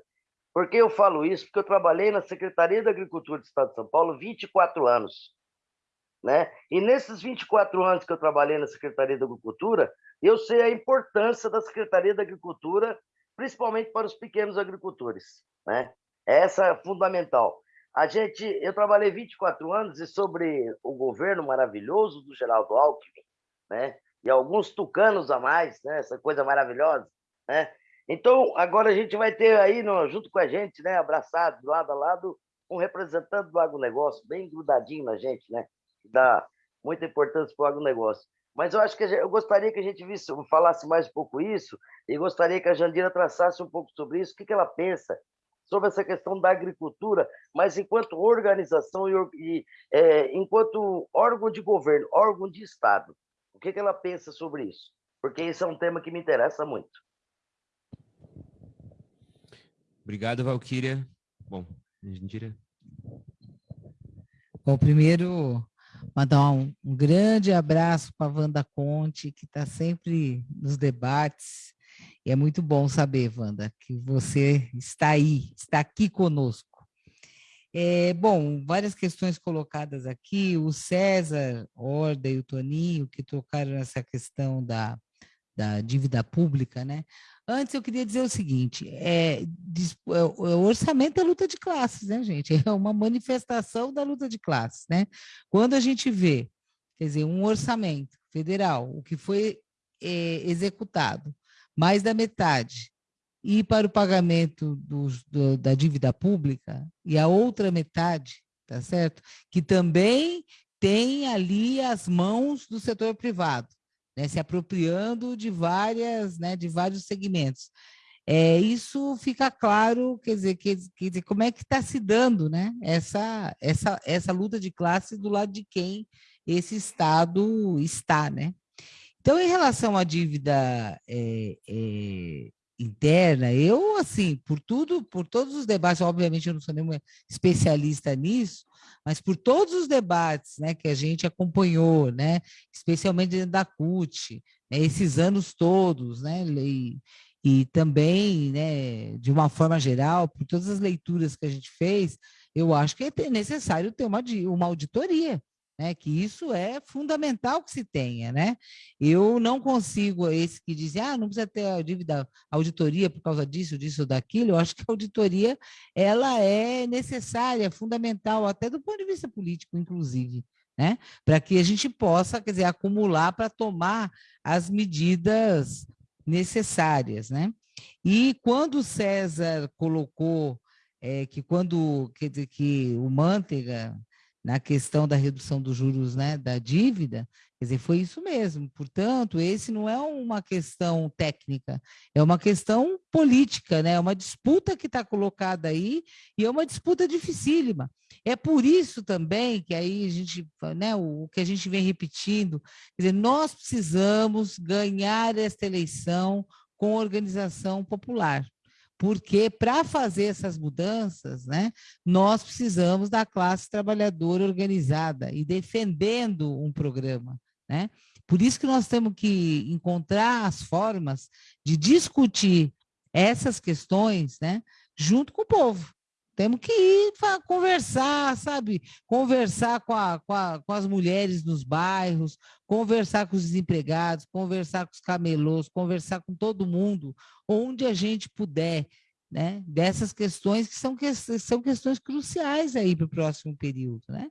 Por que eu falo isso? Porque eu trabalhei na Secretaria da Agricultura do Estado de São Paulo 24 anos. Né? E nesses 24 anos que eu trabalhei na Secretaria da Agricultura, eu sei a importância da Secretaria da Agricultura, principalmente para os pequenos agricultores. Né? Essa é fundamental. A gente, eu trabalhei 24 anos e sobre o governo maravilhoso do Geraldo Alckmin, né? E alguns tucanos a mais, né? Essa coisa maravilhosa, né? Então, agora a gente vai ter aí, no, junto com a gente, né, abraçado, lado a lado, um representante do agronegócio, bem grudadinho na gente, né? Que dá muita importância para o agronegócio. Mas eu acho que eu gostaria que a gente visse, falasse mais um pouco isso, e gostaria que a Jandira traçasse um pouco sobre isso, o que, que ela pensa sobre essa questão da agricultura, mas enquanto organização e, e é, enquanto órgão de governo, órgão de Estado. O que, que ela pensa sobre isso? Porque esse é um tema que me interessa muito. Obrigado, Valquíria. Bom, Jandira. Bom, primeiro, mandar um, um grande abraço para a Wanda Conte, que está sempre nos debates. E é muito bom saber, Wanda, que você está aí, está aqui conosco. É, bom, várias questões colocadas aqui, o César Orda e o Toninho, que tocaram nessa questão da, da dívida pública, né? Antes eu queria dizer o seguinte: é, é, o orçamento é luta de classes, né, gente? É uma manifestação da luta de classes, né? Quando a gente vê, quer dizer, um orçamento federal, o que foi é, executado, mais da metade, ir para o pagamento do, da dívida pública, e a outra metade, tá certo? Que também tem ali as mãos do setor privado né, se apropriando de várias, né, de vários segmentos. É, isso fica claro, quer dizer, quer, quer dizer como é que está se dando né, essa, essa, essa luta de classe do lado de quem esse Estado está. Né? Então, em relação à dívida é, é, interna, eu, assim, por tudo, por todos os debates, obviamente eu não sou nenhuma especialista nisso, mas por todos os debates né, que a gente acompanhou, né, especialmente dentro da CUT, né, esses anos todos, né, e, e também, né, de uma forma geral, por todas as leituras que a gente fez, eu acho que é necessário ter uma, uma auditoria né, que isso é fundamental que se tenha, né? Eu não consigo, esse que diz, ah, não precisa ter a dívida, auditoria por causa disso, disso, ou daquilo, eu acho que a auditoria, ela é necessária, fundamental, até do ponto de vista político, inclusive, né? Para que a gente possa, quer dizer, acumular para tomar as medidas necessárias, né? E quando César colocou é, que quando, quer dizer, que o Manteiga na questão da redução dos juros né, da dívida, quer dizer, foi isso mesmo. Portanto, esse não é uma questão técnica, é uma questão política, né? é uma disputa que está colocada aí e é uma disputa dificílima. É por isso também que aí a gente, né, o que a gente vem repetindo, quer dizer, nós precisamos ganhar esta eleição com organização popular porque para fazer essas mudanças, né, nós precisamos da classe trabalhadora organizada e defendendo um programa, né? Por isso que nós temos que encontrar as formas de discutir essas questões, né, junto com o povo. Temos que ir conversar, sabe? Conversar com, a, com, a, com, as mulheres nos bairros, conversar com os desempregados, conversar com os camelôs, conversar com todo mundo, onde a gente puder, né? Dessas questões que são, que, são questões cruciais aí para o próximo período, né?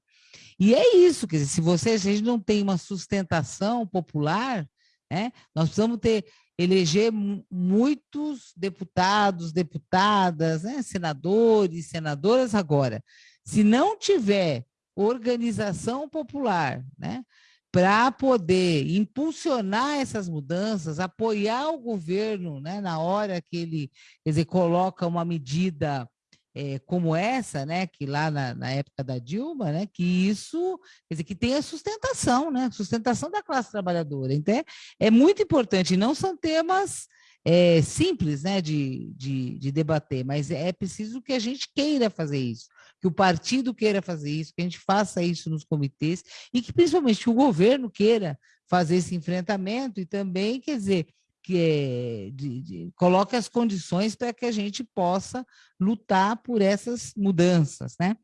E é isso, quer dizer, se você, se a gente não tem uma sustentação popular, né? Nós precisamos ter eleger muitos deputados, deputadas, né, senadores, senadoras agora. Se não tiver organização popular, né, para poder impulsionar essas mudanças, apoiar o governo, né, na hora que ele, dizer, coloca uma medida é, como essa, né, que lá na, na, época da Dilma, né, que isso, quer dizer, que tenha sustentação, né, sustentação da classe trabalhadora. Então, é, é muito importante, não são temas é, simples, né, de, de, de, debater, mas é preciso que a gente queira fazer isso, que o partido queira fazer isso, que a gente faça isso nos comitês e que, principalmente, o governo queira fazer esse enfrentamento e também, quer dizer, que é, de, de, coloque as condições para que a gente possa lutar por essas mudanças, né?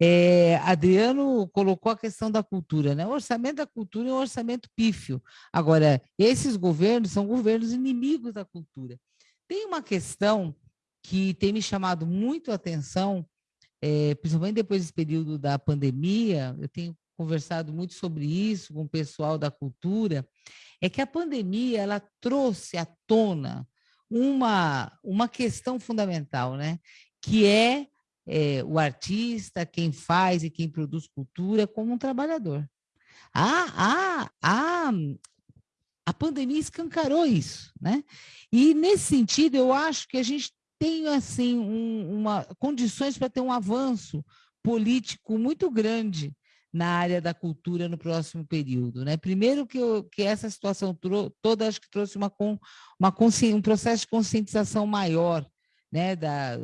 É, Adriano colocou a questão da cultura, né? O orçamento da cultura é um orçamento pífio. Agora, esses governos são governos inimigos da cultura. Tem uma questão que tem me chamado muito a atenção, é, principalmente depois desse período da pandemia, eu tenho conversado muito sobre isso com o pessoal da cultura, é que a pandemia ela trouxe à tona uma, uma questão fundamental, né? que é, é o artista, quem faz e quem produz cultura como um trabalhador. A, a, a, a pandemia escancarou isso, né? E nesse sentido, eu acho que a gente tem assim um, uma condições para ter um avanço político muito grande na área da cultura no próximo período. Né? Primeiro que, eu, que essa situação toda acho que trouxe uma, uma um processo de conscientização maior né? da,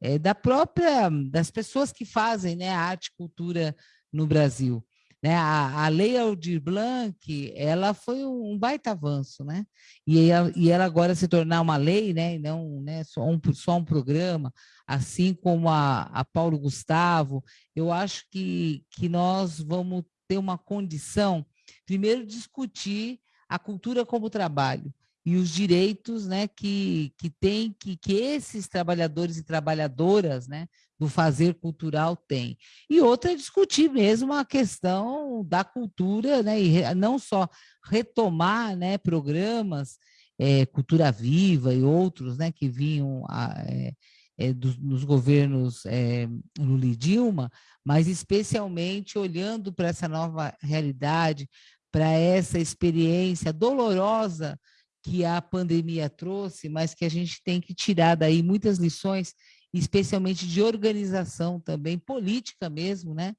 é, da própria das pessoas que fazem né? a arte e cultura no Brasil. Né? A, a Lei Aldir Blanc, ela foi um baita avanço, né? E ela, e ela agora se tornar uma lei, né? E não né? só, um, só um programa, assim como a, a Paulo Gustavo, eu acho que, que nós vamos ter uma condição, primeiro, discutir a cultura como trabalho e os direitos né, que, que tem, que, que esses trabalhadores e trabalhadoras né, do fazer cultural têm. E outra é discutir mesmo a questão da cultura, né, e não só retomar né, programas, é, Cultura Viva e outros né, que vinham a, é, é, dos, nos governos é, Lula e Dilma, mas especialmente olhando para essa nova realidade, para essa experiência dolorosa que a pandemia trouxe, mas que a gente tem que tirar daí muitas lições, especialmente de organização também, política mesmo, né?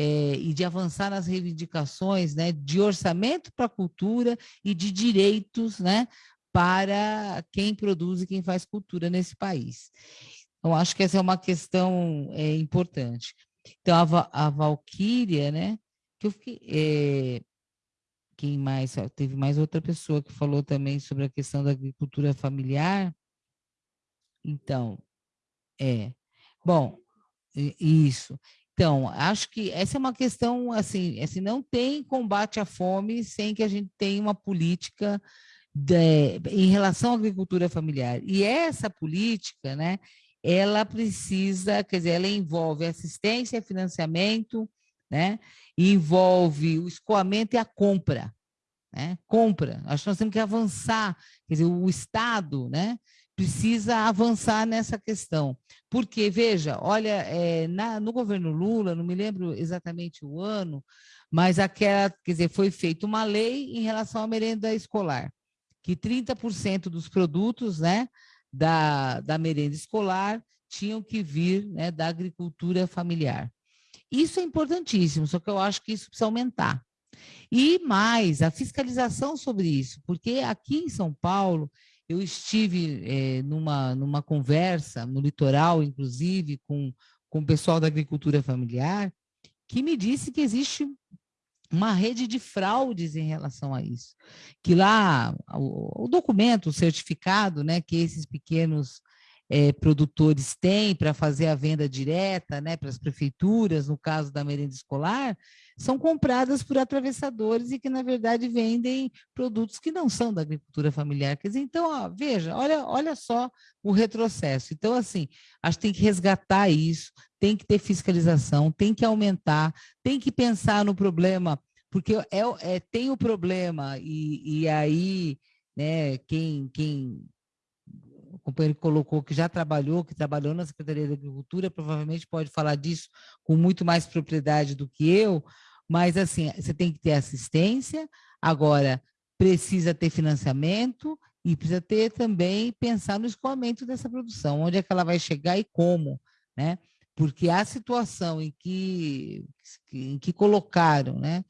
É, e de avançar nas reivindicações né, de orçamento para a cultura e de direitos né, para quem produz e quem faz cultura nesse país. Então, acho que essa é uma questão é, importante. Então, a, a Valquíria, né, que eu fiquei, é, quem mais? Teve mais outra pessoa que falou também sobre a questão da agricultura familiar. Então, é. Bom, isso. Então, acho que essa é uma questão, assim, assim não tem combate à fome sem que a gente tenha uma política de, em relação à agricultura familiar. E essa política, né, ela precisa, quer dizer, ela envolve assistência, financiamento, né? envolve o escoamento e a compra. Né? Compra. Acho que nós temos que avançar. Quer dizer, o Estado né, precisa avançar nessa questão. Porque, veja, olha, é, na, no governo Lula, não me lembro exatamente o ano, mas aquela, quer dizer, foi feita uma lei em relação à merenda escolar, que 30% dos produtos né, da, da merenda escolar tinham que vir né, da agricultura familiar. Isso é importantíssimo, só que eu acho que isso precisa aumentar. E mais, a fiscalização sobre isso, porque aqui em São Paulo, eu estive é, numa, numa conversa, no litoral, inclusive, com, com o pessoal da agricultura familiar, que me disse que existe uma rede de fraudes em relação a isso. Que lá, o, o documento, o certificado, né, que esses pequenos é, produtores têm para fazer a venda direta né, para as prefeituras, no caso da merenda escolar, são compradas por atravessadores e que, na verdade, vendem produtos que não são da agricultura familiar. Quer dizer, então, ó, veja, olha, olha só o retrocesso. Então, assim, acho que tem que resgatar isso, tem que ter fiscalização, tem que aumentar, tem que pensar no problema, porque é, é tem o problema, e, e aí, né, quem, quem companheiro colocou que já trabalhou, que trabalhou na Secretaria da Agricultura, provavelmente pode falar disso com muito mais propriedade do que eu, mas assim, você tem que ter assistência, agora precisa ter financiamento e precisa ter também pensar no escoamento dessa produção, onde é que ela vai chegar e como, né? Porque a situação em que, em que colocaram, né?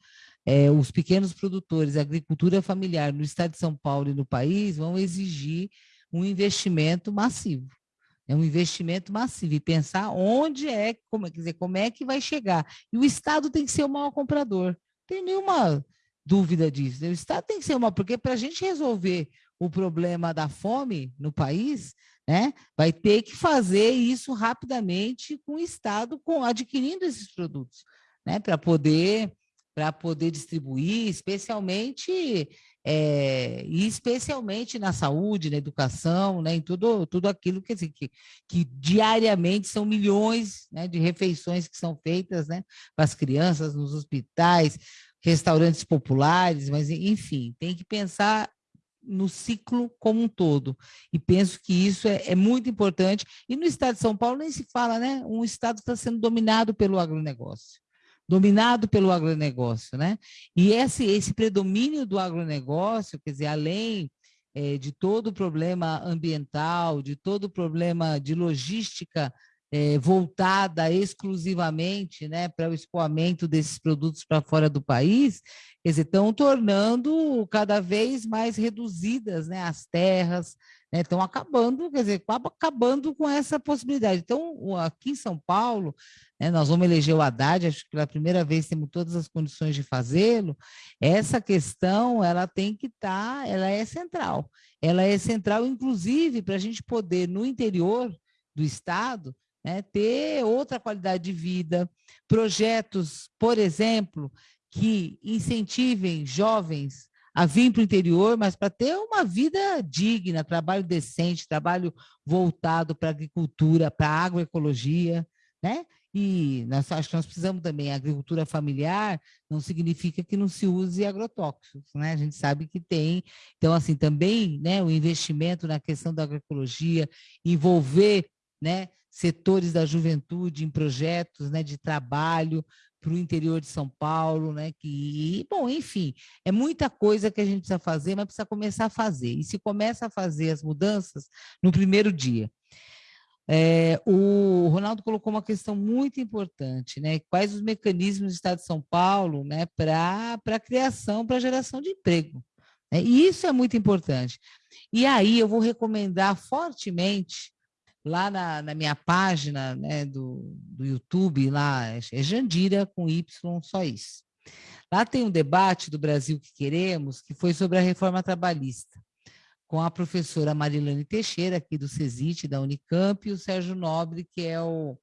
É, os pequenos produtores, a agricultura familiar no estado de São Paulo e no país vão exigir um investimento massivo. É um investimento massivo e pensar onde é, como, quer dizer, como é que vai chegar. E o Estado tem que ser o maior comprador. Tem nenhuma dúvida disso. O Estado tem que ser uma, porque para a gente resolver o problema da fome no país, né, vai ter que fazer isso rapidamente com o Estado com, adquirindo esses produtos, né, para poder para poder distribuir, especialmente é, e especialmente na saúde, na educação, né, em tudo, tudo aquilo que, assim, que, que diariamente são milhões né, de refeições que são feitas né, para as crianças nos hospitais, restaurantes populares, mas enfim, tem que pensar no ciclo como um todo. E penso que isso é, é, muito importante. E no estado de São Paulo nem se fala, né? Um estado está sendo dominado pelo agronegócio dominado pelo agronegócio, né? E esse, esse predomínio do agronegócio, quer dizer, além é, de todo o problema ambiental, de todo o problema de logística é, voltada exclusivamente né, para o escoamento desses produtos para fora do país, dizer, estão tornando cada vez mais reduzidas né, as terras, né, estão acabando, quer dizer, acabando com essa possibilidade. Então, aqui em São Paulo, né, nós vamos eleger o Haddad, acho que pela primeira vez temos todas as condições de fazê-lo, essa questão, ela tem que estar, tá, ela é central. Ela é central, inclusive, para a gente poder, no interior do Estado, né, ter outra qualidade de vida, projetos, por exemplo, que incentivem jovens a vir para o interior, mas para ter uma vida digna, trabalho decente, trabalho voltado para a agricultura, para a agroecologia, né? E nós, acho que nós precisamos também, a agricultura familiar não significa que não se use agrotóxicos, né? A gente sabe que tem. Então, assim, também né, o investimento na questão da agroecologia, envolver né, setores da juventude em projetos né, de trabalho para o interior de São Paulo, né? Que, bom, enfim, é muita coisa que a gente precisa fazer, mas precisa começar a fazer. E se começa a fazer as mudanças no primeiro dia. É, o Ronaldo colocou uma questão muito importante, né? Quais os mecanismos do Estado de São Paulo né, para a criação, para a geração de emprego. Né? E isso é muito importante. E aí eu vou recomendar fortemente lá na, na minha página né, do, do YouTube, lá é Jandira com Y, só isso. Lá tem um debate do Brasil que queremos, que foi sobre a reforma trabalhista com a professora Marilane Teixeira, aqui do CESIT, da Unicamp, e o Sérgio Nobre, que é o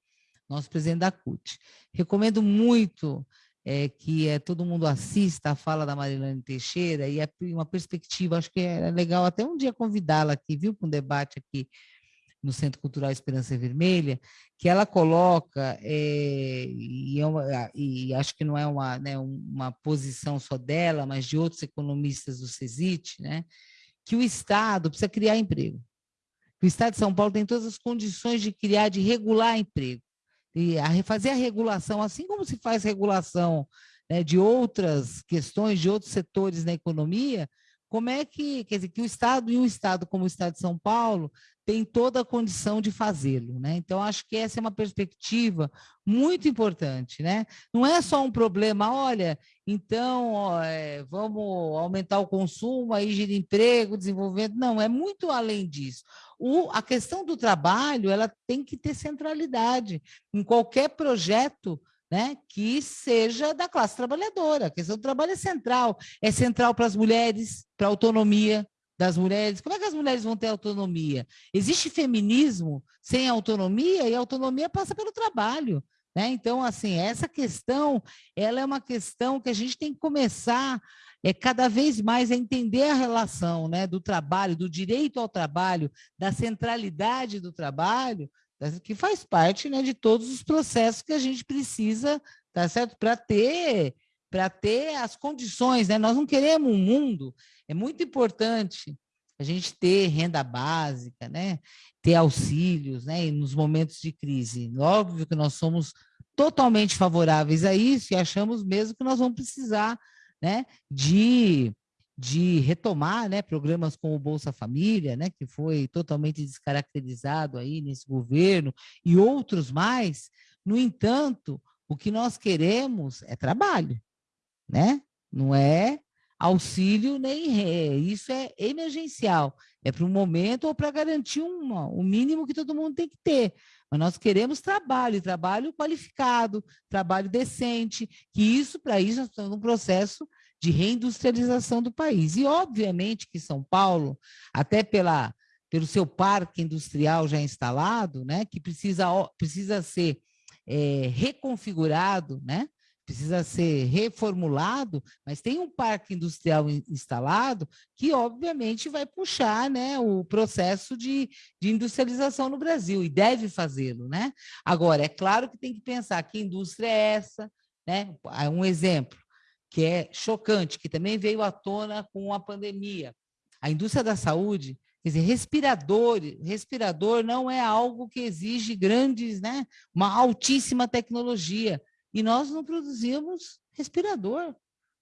nosso presidente da CUT. Recomendo muito é, que é, todo mundo assista a fala da Marilane Teixeira e é uma perspectiva, acho que é legal até um dia convidá-la aqui, viu, para um debate aqui no Centro Cultural Esperança Vermelha, que ela coloca, é, e, é uma, e, acho que não é uma, né, uma posição só dela, mas de outros economistas do CESIT, né, que o Estado precisa criar emprego. O Estado de São Paulo tem todas as condições de criar, de regular emprego. E a, fazer a regulação, assim como se faz regulação né, de outras questões, de outros setores na economia, como é que, quer dizer, que o Estado e um Estado como o Estado de São Paulo tem toda a condição de fazê-lo, né? Então acho que essa é uma perspectiva muito importante, né? Não é só um problema, olha, então ó, é, vamos aumentar o consumo, aí gira emprego, desenvolvimento, não, é muito além disso. O, a questão do trabalho, ela tem que ter centralidade em qualquer projeto né, que seja da classe trabalhadora. A questão do trabalho é central. É central para as mulheres, para a autonomia das mulheres. Como é que as mulheres vão ter autonomia? Existe feminismo sem autonomia e a autonomia passa pelo trabalho. Né? Então, assim, essa questão, ela é uma questão que a gente tem que começar é cada vez mais a entender a relação né, do trabalho, do direito ao trabalho, da centralidade do trabalho, que faz parte né, de todos os processos que a gente precisa, tá certo? Para ter para ter as condições, né? Nós não queremos um mundo, é muito importante a gente ter renda básica, né? Ter auxílios, né? E nos momentos de crise. Óbvio que nós somos totalmente favoráveis a isso e achamos mesmo que nós vamos precisar, né? De de retomar né, programas como o Bolsa Família, né, que foi totalmente descaracterizado aí nesse governo, e outros mais. No entanto, o que nós queremos é trabalho, né? não é auxílio nem ré, isso é emergencial, é para um momento ou para garantir uma, o mínimo que todo mundo tem que ter. Mas nós queremos trabalho, trabalho qualificado, trabalho decente, que isso, para isso, nós estamos num processo de reindustrialização do país. E, obviamente, que São Paulo, até pela, pelo seu parque industrial já instalado, né, que precisa, precisa ser é, reconfigurado, né, precisa ser reformulado, mas tem um parque industrial instalado que, obviamente, vai puxar né, o processo de, de industrialização no Brasil, e deve fazê-lo. Né? Agora, é claro que tem que pensar que indústria é essa, né? um exemplo, que é chocante, que também veio à tona com a pandemia. A indústria da saúde, quer dizer, respirador, respirador não é algo que exige grandes, né, uma altíssima tecnologia. E nós não produzimos respirador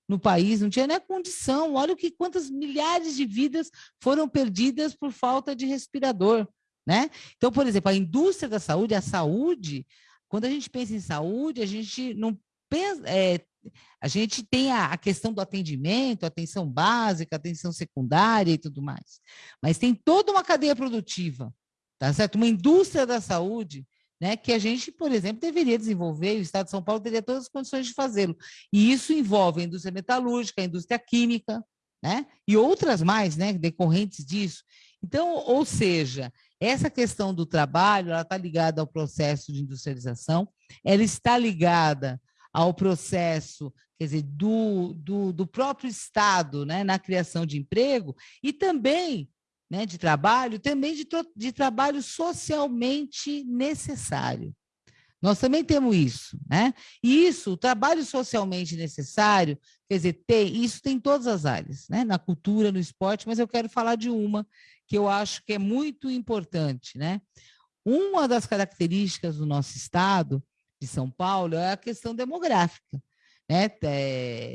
no país, não tinha nem condição. Olha o que quantas milhares de vidas foram perdidas por falta de respirador, né? Então, por exemplo, a indústria da saúde, a saúde, quando a gente pensa em saúde, a gente não pensa, é, a gente tem a, a, questão do atendimento, atenção básica, atenção secundária e tudo mais. Mas tem toda uma cadeia produtiva, tá certo? Uma indústria da saúde, né, que a gente, por exemplo, deveria desenvolver, o Estado de São Paulo teria todas as condições de fazê-lo. E isso envolve a indústria metalúrgica, a indústria química, né, e outras mais, né, decorrentes disso. Então, ou seja, essa questão do trabalho, ela está ligada ao processo de industrialização, ela está ligada ao processo, quer dizer, do, do, do próprio Estado né, na criação de emprego e também né, de trabalho, também de, de trabalho socialmente necessário. Nós também temos isso, né? E isso, o trabalho socialmente necessário, quer dizer, tem, isso tem em todas as áreas, né? Na cultura, no esporte, mas eu quero falar de uma que eu acho que é muito importante, né? Uma das características do nosso estado, de São Paulo, é a questão demográfica. Né?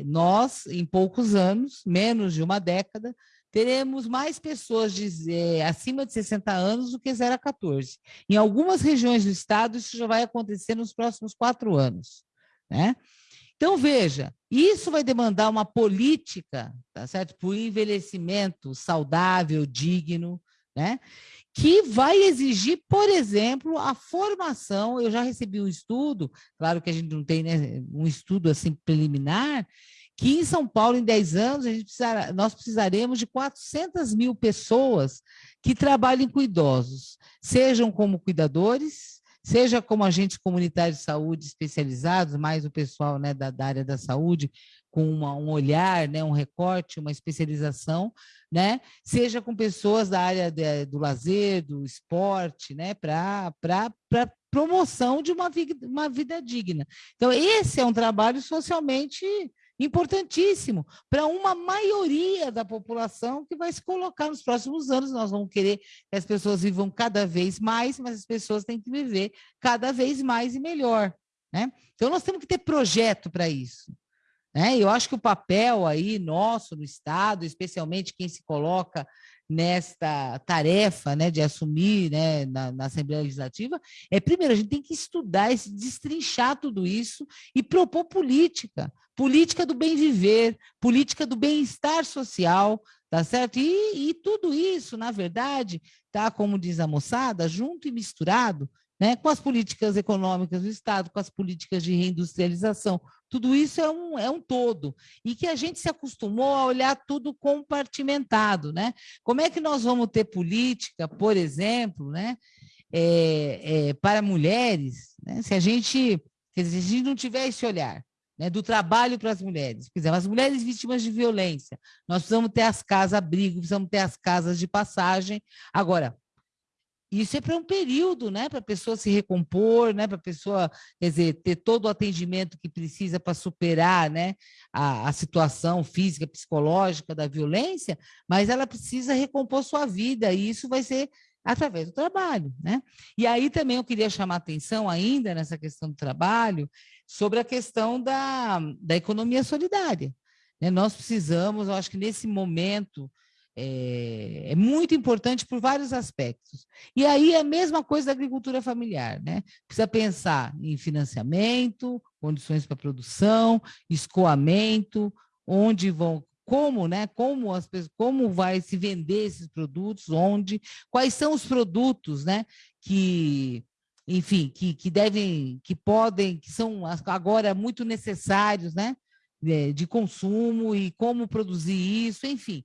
Nós, em poucos anos, menos de uma década, teremos mais pessoas de, é, acima de 60 anos do que 0 a 14. Em algumas regiões do estado, isso já vai acontecer nos próximos quatro anos. Né? Então, veja, isso vai demandar uma política, tá certo? O envelhecimento saudável, digno, né? que vai exigir, por exemplo, a formação. Eu já recebi um estudo, claro que a gente não tem né, um estudo assim preliminar, que em São Paulo, em 10 anos, a gente precisará, nós precisaremos de 400 mil pessoas que trabalhem com idosos, sejam como cuidadores, seja como agentes comunitários de saúde especializados, mais o pessoal né, da, da área da saúde, com uma, um olhar, né, um recorte, uma especialização, né, seja com pessoas da área de, do lazer, do esporte, né, para promoção de uma vida, uma vida digna. Então, esse é um trabalho socialmente importantíssimo para uma maioria da população que vai se colocar nos próximos anos. Nós vamos querer que as pessoas vivam cada vez mais, mas as pessoas têm que viver cada vez mais e melhor. Né? Então, nós temos que ter projeto para isso. Né? Eu acho que o papel aí nosso no Estado, especialmente quem se coloca nesta tarefa né, de assumir né, na, na, Assembleia Legislativa, é primeiro, a gente tem que estudar, destrinchar tudo isso e propor política, política do bem viver, política do bem-estar social, tá certo? E, e tudo isso, na verdade, tá, como diz a moçada, junto e misturado, né, com as políticas econômicas do Estado, com as políticas de reindustrialização. Tudo isso é um, é um todo. E que a gente se acostumou a olhar tudo compartimentado. Né? Como é que nós vamos ter política, por exemplo, né, é, é, para mulheres, né, se a gente, se a gente não tiver esse olhar né, do trabalho para as mulheres. Por exemplo, as mulheres vítimas de violência, nós precisamos ter as casas abrigo, precisamos ter as casas de passagem. Agora, isso é para um período, né? Para a pessoa se recompor, né? Para a pessoa, quer dizer, ter todo o atendimento que precisa para superar, né? A, a, situação física, psicológica da violência, mas ela precisa recompor sua vida e isso vai ser através do trabalho, né? E aí também eu queria chamar atenção ainda nessa questão do trabalho sobre a questão da, da economia solidária. Né? Nós precisamos, eu acho que nesse momento é, é, muito importante por vários aspectos. E aí é a mesma coisa da agricultura familiar, né? Precisa pensar em financiamento, condições para produção, escoamento, onde vão, como, né? Como as pessoas, como vai se vender esses produtos, onde, quais são os produtos, né? Que enfim, que, que devem, que podem, que são agora muito necessários, né? De consumo e como produzir isso, enfim.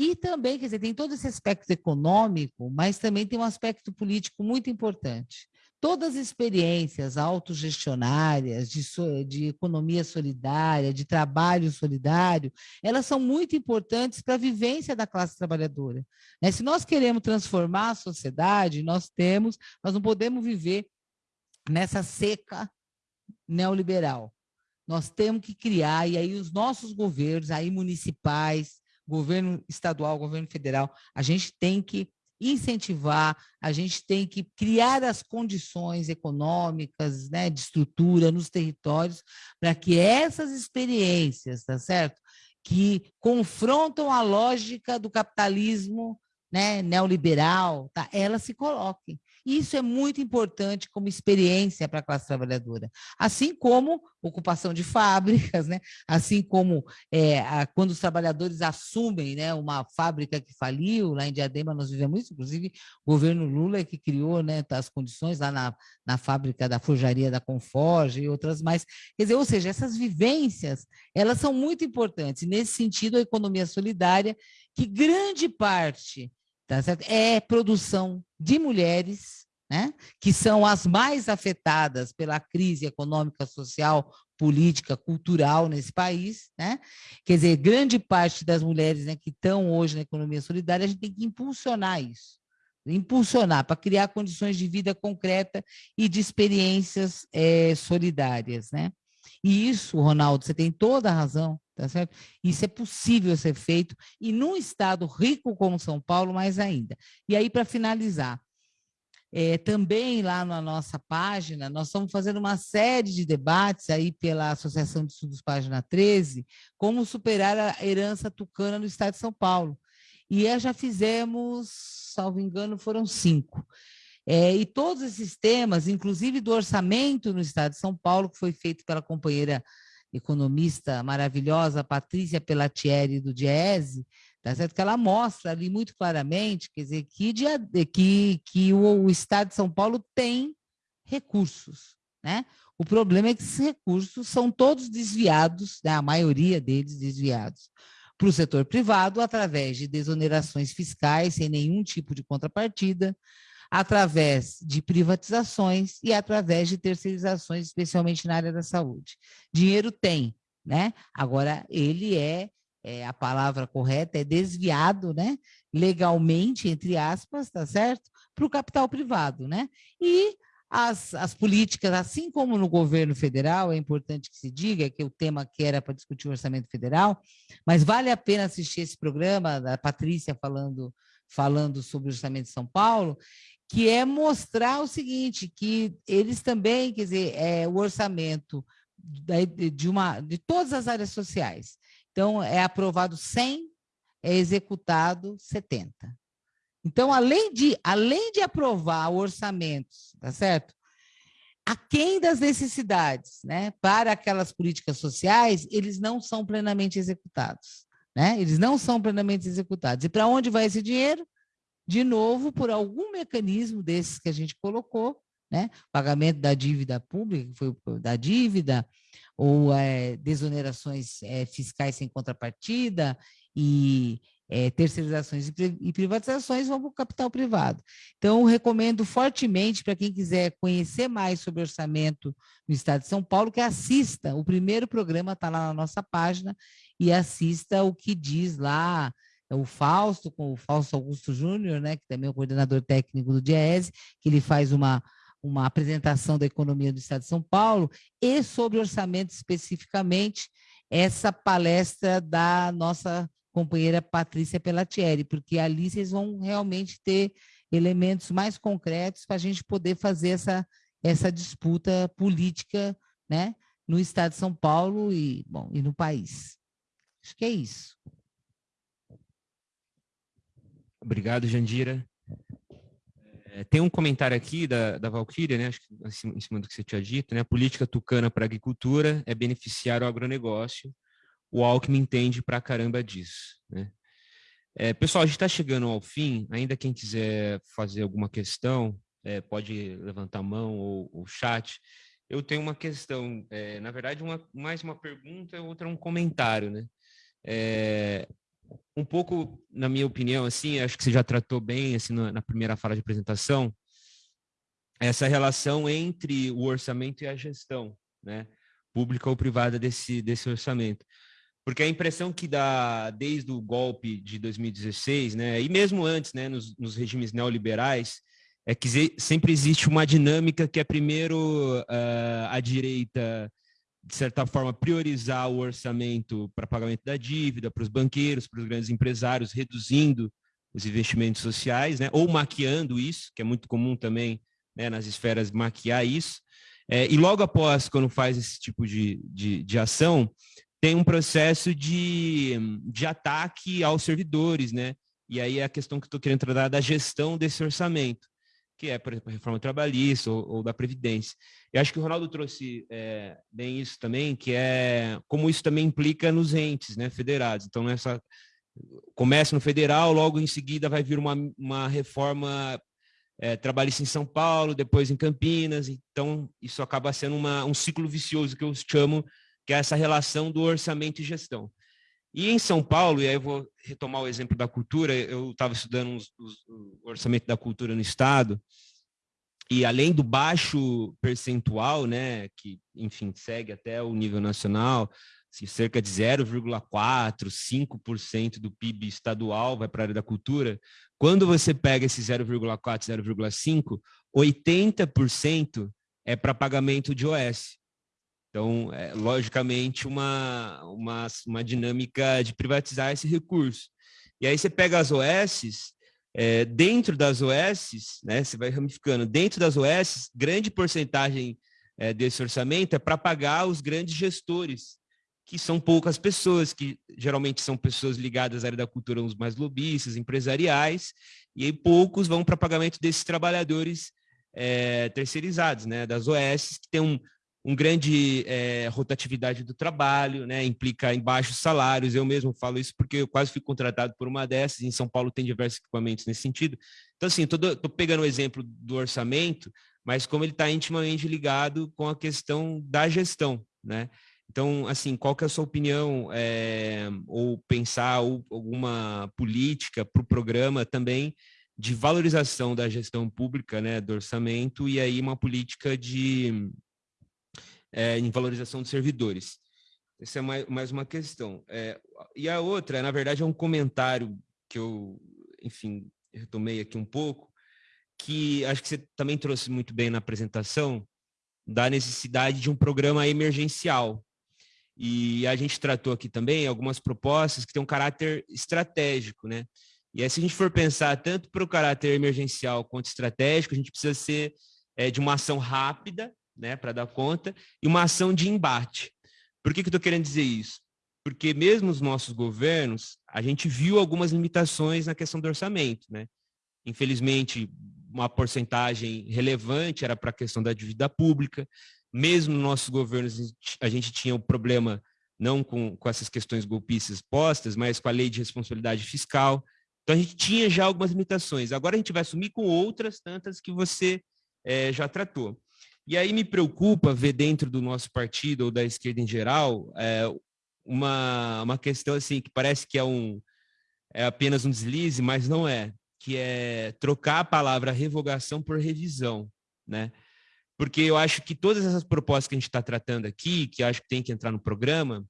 E também, quer dizer, tem todo esse aspecto econômico, mas também tem um aspecto político muito importante. Todas as experiências autogestionárias, de, de economia solidária, de trabalho solidário, elas são muito importantes para a vivência da classe trabalhadora. Né? Se nós queremos transformar a sociedade, nós temos, nós não podemos viver nessa seca neoliberal. Nós temos que criar, e aí os nossos governos, aí municipais, governo estadual, governo federal, a gente tem que incentivar, a gente tem que criar as condições econômicas, né, de estrutura nos territórios, para que essas experiências, tá certo? Que confrontam a lógica do capitalismo né, neoliberal, tá? elas se coloquem. Isso é muito importante como experiência para a classe trabalhadora. Assim como ocupação de fábricas, né? assim como é, a, quando os trabalhadores assumem né, uma fábrica que faliu, lá em Diadema nós vivemos isso, inclusive o governo Lula é que criou né, as condições lá na, na fábrica da forjaria da Conforge e outras mais. Quer dizer, ou seja, essas vivências, elas são muito importantes. nesse sentido, a economia solidária, que grande parte tá certo? é produção de mulheres, né? que são as mais afetadas pela crise econômica social política, cultural nesse país, né? Quer dizer, grande parte das mulheres né, que estão hoje na economia solidária, a gente tem que impulsionar isso, impulsionar para criar condições de vida concreta e de experiências é, solidárias, né? E isso, Ronaldo, você tem toda a razão, tá certo? Isso é possível ser feito e num estado rico como São Paulo, mais ainda. E aí, para finalizar, é, também lá na nossa página, nós estamos fazendo uma série de debates aí pela Associação de Estudos Página 13, como superar a herança tucana no estado de São Paulo. E já fizemos, salvo engano, foram cinco. É, e todos esses temas, inclusive do orçamento no estado de São Paulo, que foi feito pela companheira economista maravilhosa Patrícia Pelatieri do Diese, tá certo? Que ela mostra ali muito claramente, quer dizer, que, que, que o, o Estado de São Paulo tem recursos, né? O problema é que esses recursos são todos desviados, né? a maioria deles desviados, para o setor privado através de desonerações fiscais sem nenhum tipo de contrapartida, através de privatizações e através de terceirizações, especialmente na área da saúde. Dinheiro tem, né? Agora ele é é, a palavra correta é desviado, né, legalmente, entre aspas, tá certo, para o capital privado, né? E as, as políticas, assim como no governo federal, é importante que se diga que o tema que era para discutir o orçamento federal, mas vale a pena assistir esse programa da Patrícia falando, falando sobre o orçamento de São Paulo, que é mostrar o seguinte, que eles também, quer dizer, é, o orçamento de, uma, de todas as áreas sociais, então, é aprovado 100, é executado 70. Então, além de, além de aprovar orçamentos, tá certo? Aquém das necessidades, né? Para aquelas políticas sociais, eles não são plenamente executados, né? Eles não são plenamente executados. E para onde vai esse dinheiro? De novo, por algum mecanismo desses que a gente colocou, né? Pagamento da dívida pública, que foi da dívida, ou é, desonerações é, fiscais sem contrapartida e é, terceirizações e privatizações vão para o capital privado. Então, recomendo fortemente para quem quiser conhecer mais sobre orçamento no Estado de São Paulo, que assista. O primeiro programa está lá na nossa página e assista o que diz lá o Fausto, com o Fausto Augusto Júnior, né, que também é o coordenador técnico do DIESE, que ele faz uma uma apresentação da economia do Estado de São Paulo e sobre orçamento especificamente essa palestra da nossa companheira Patrícia Pelatieri, porque ali vocês vão realmente ter elementos mais concretos para a gente poder fazer essa, essa disputa política né, no Estado de São Paulo e, bom, e no país. Acho que é isso. Obrigado, Jandira. É, tem um comentário aqui da, da Valkyria, né, acho que em cima do que você tinha dito, né, a política tucana para a agricultura é beneficiar o agronegócio, o Alckmin entende para caramba disso. Né? É, pessoal, a gente está chegando ao fim, ainda quem quiser fazer alguma questão, é, pode levantar a mão ou o chat. Eu tenho uma questão, é, na verdade, uma, mais uma pergunta, outra um comentário, né? É, um pouco, na minha opinião, assim, acho que você já tratou bem assim na, primeira fala de apresentação, essa relação entre o orçamento e a gestão, né, pública ou privada desse desse orçamento. Porque a impressão que dá desde o golpe de 2016, né, e mesmo antes, né, nos, nos regimes neoliberais, é que sempre existe uma dinâmica que é primeiro uh, a direita de certa forma, priorizar o orçamento para pagamento da dívida, para os banqueiros, para os grandes empresários, reduzindo os investimentos sociais, né? ou maquiando isso, que é muito comum também né, nas esferas maquiar isso. É, e logo após, quando faz esse tipo de, de, de ação, tem um processo de, de ataque aos servidores, né? E aí é a questão que estou querendo tratar da gestão desse orçamento que é, por exemplo, a reforma trabalhista ou, ou da Previdência. Eu acho que o Ronaldo trouxe é, bem isso também, que é como isso também implica nos entes né, federados. Então, começa no federal, logo em seguida vai vir uma, uma reforma é, trabalhista em São Paulo, depois em Campinas. Então, isso acaba sendo uma, um ciclo vicioso que eu chamo, que é essa relação do orçamento e gestão. E em São Paulo, e aí eu vou retomar o exemplo da cultura, eu estava estudando os, o orçamento da cultura no Estado, e além do baixo percentual, né, que, enfim, segue até o nível nacional, assim, cerca de 0,4%, 5% do PIB estadual vai para a área da cultura, quando você pega esse 0,4%, 0,5%, 80% é para pagamento de OS. Então, é, logicamente, uma, uma, uma dinâmica de privatizar esse recurso. E aí você pega as OSs, é, dentro das OSs, né, você vai ramificando, dentro das OSs, grande porcentagem é, desse orçamento é para pagar os grandes gestores, que são poucas pessoas, que geralmente são pessoas ligadas à área da cultura, uns mais lobistas, empresariais, e aí poucos vão para pagamento desses trabalhadores é, terceirizados, né, das OS, que tem um, um grande é, rotatividade do trabalho, né, implica em baixos salários. Eu mesmo falo isso porque eu quase fui contratado por uma dessas. Em São Paulo tem diversos equipamentos nesse sentido. Então, assim, estou pegando o exemplo do orçamento, mas como ele está intimamente ligado com a questão da gestão, né? Então, assim, qual que é a sua opinião é, ou pensar ou, alguma política para o programa também de valorização da gestão pública, né, do orçamento, e aí uma política de é, em valorização dos servidores. Essa é mais, mais uma questão. É, e a outra, na verdade, é um comentário que eu, enfim, retomei aqui um pouco, que acho que você também trouxe muito bem na apresentação, da necessidade de um programa emergencial. E a gente tratou aqui também algumas propostas que têm um caráter estratégico, né? E aí, se a gente for pensar tanto para o caráter emergencial quanto estratégico, a gente precisa ser é, de uma ação rápida, né, para dar conta, e uma ação de embate. Por que, que eu estou querendo dizer isso? Porque mesmo os nossos governos, a gente viu algumas limitações na questão do orçamento. Né? Infelizmente, uma porcentagem relevante era para a questão da dívida pública. Mesmo nos nossos governos, a gente tinha o um problema não com, com essas questões golpistas postas, mas com a lei de responsabilidade fiscal. Então, a gente tinha já algumas limitações. Agora, a gente vai assumir com outras tantas que você é, já tratou. E aí me preocupa ver dentro do nosso partido ou da esquerda em geral é, uma, uma questão assim que parece que é, um, é apenas um deslize, mas não é, que é trocar a palavra revogação por revisão, né? Porque eu acho que todas essas propostas que a gente está tratando aqui, que acho que tem que entrar no programa,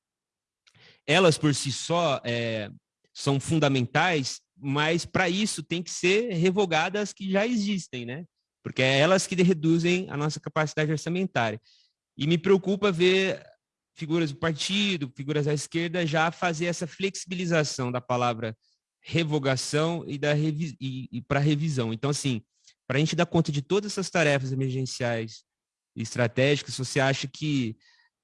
elas por si só é, são fundamentais, mas para isso tem que ser revogadas as que já existem, né? Porque é elas que reduzem a nossa capacidade orçamentária. E me preocupa ver figuras do partido, figuras da esquerda, já fazer essa flexibilização da palavra revogação e, da revi e, e para revisão. Então, assim, para a gente dar conta de todas essas tarefas emergenciais e estratégicas, você acha que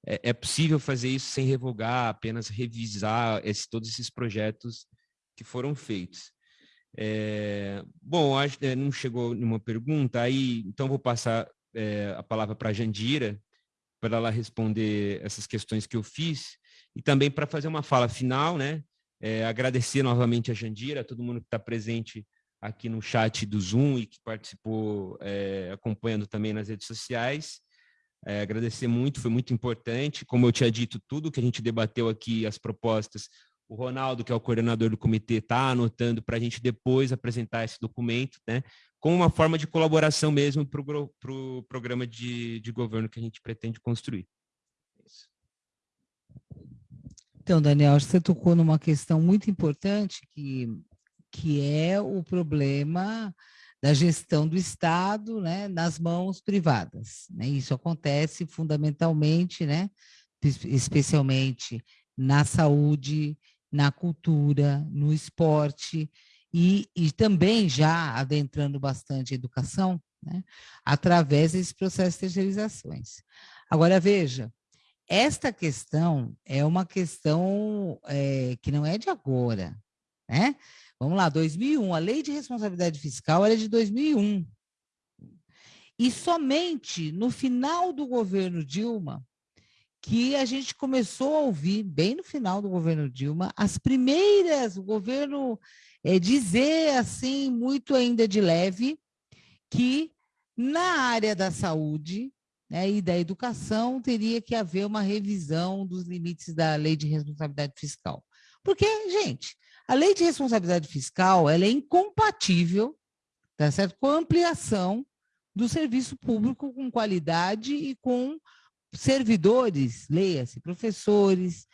é, é possível fazer isso sem revogar, apenas revisar esse, todos esses projetos que foram feitos? É, bom, acho é, não chegou nenhuma pergunta, aí então vou passar é, a palavra para a Jandira, para ela responder essas questões que eu fiz, e também para fazer uma fala final, né? É, agradecer novamente a Jandira, a todo mundo que está presente aqui no chat do Zoom e que participou é, acompanhando também nas redes sociais. É, agradecer muito, foi muito importante. Como eu tinha dito, tudo que a gente debateu aqui, as propostas, o Ronaldo, que é o coordenador do comitê, está anotando para a gente depois apresentar esse documento, né? Como uma forma de colaboração mesmo para o pro programa de, de governo que a gente pretende construir. Isso. Então, Daniel, você tocou numa questão muito importante que, que é o problema da gestão do Estado né, nas mãos privadas. Né? Isso acontece fundamentalmente, né, especialmente na saúde, na cultura, no esporte e, e também já adentrando bastante a educação, né, através desse processo de terceirizações. Agora, veja, esta questão é uma questão é, que não é de agora, né? Vamos lá, 2001, a lei de responsabilidade fiscal era de 2001. E somente no final do governo Dilma que a gente começou a ouvir, bem no final do governo Dilma, as primeiras, o governo é, dizer assim, muito ainda de leve, que na área da saúde né, e da educação teria que haver uma revisão dos limites da lei de responsabilidade fiscal. Porque, gente, a lei de responsabilidade fiscal ela é incompatível tá certo? com a ampliação do serviço público com qualidade e com servidores, leia-se, professores,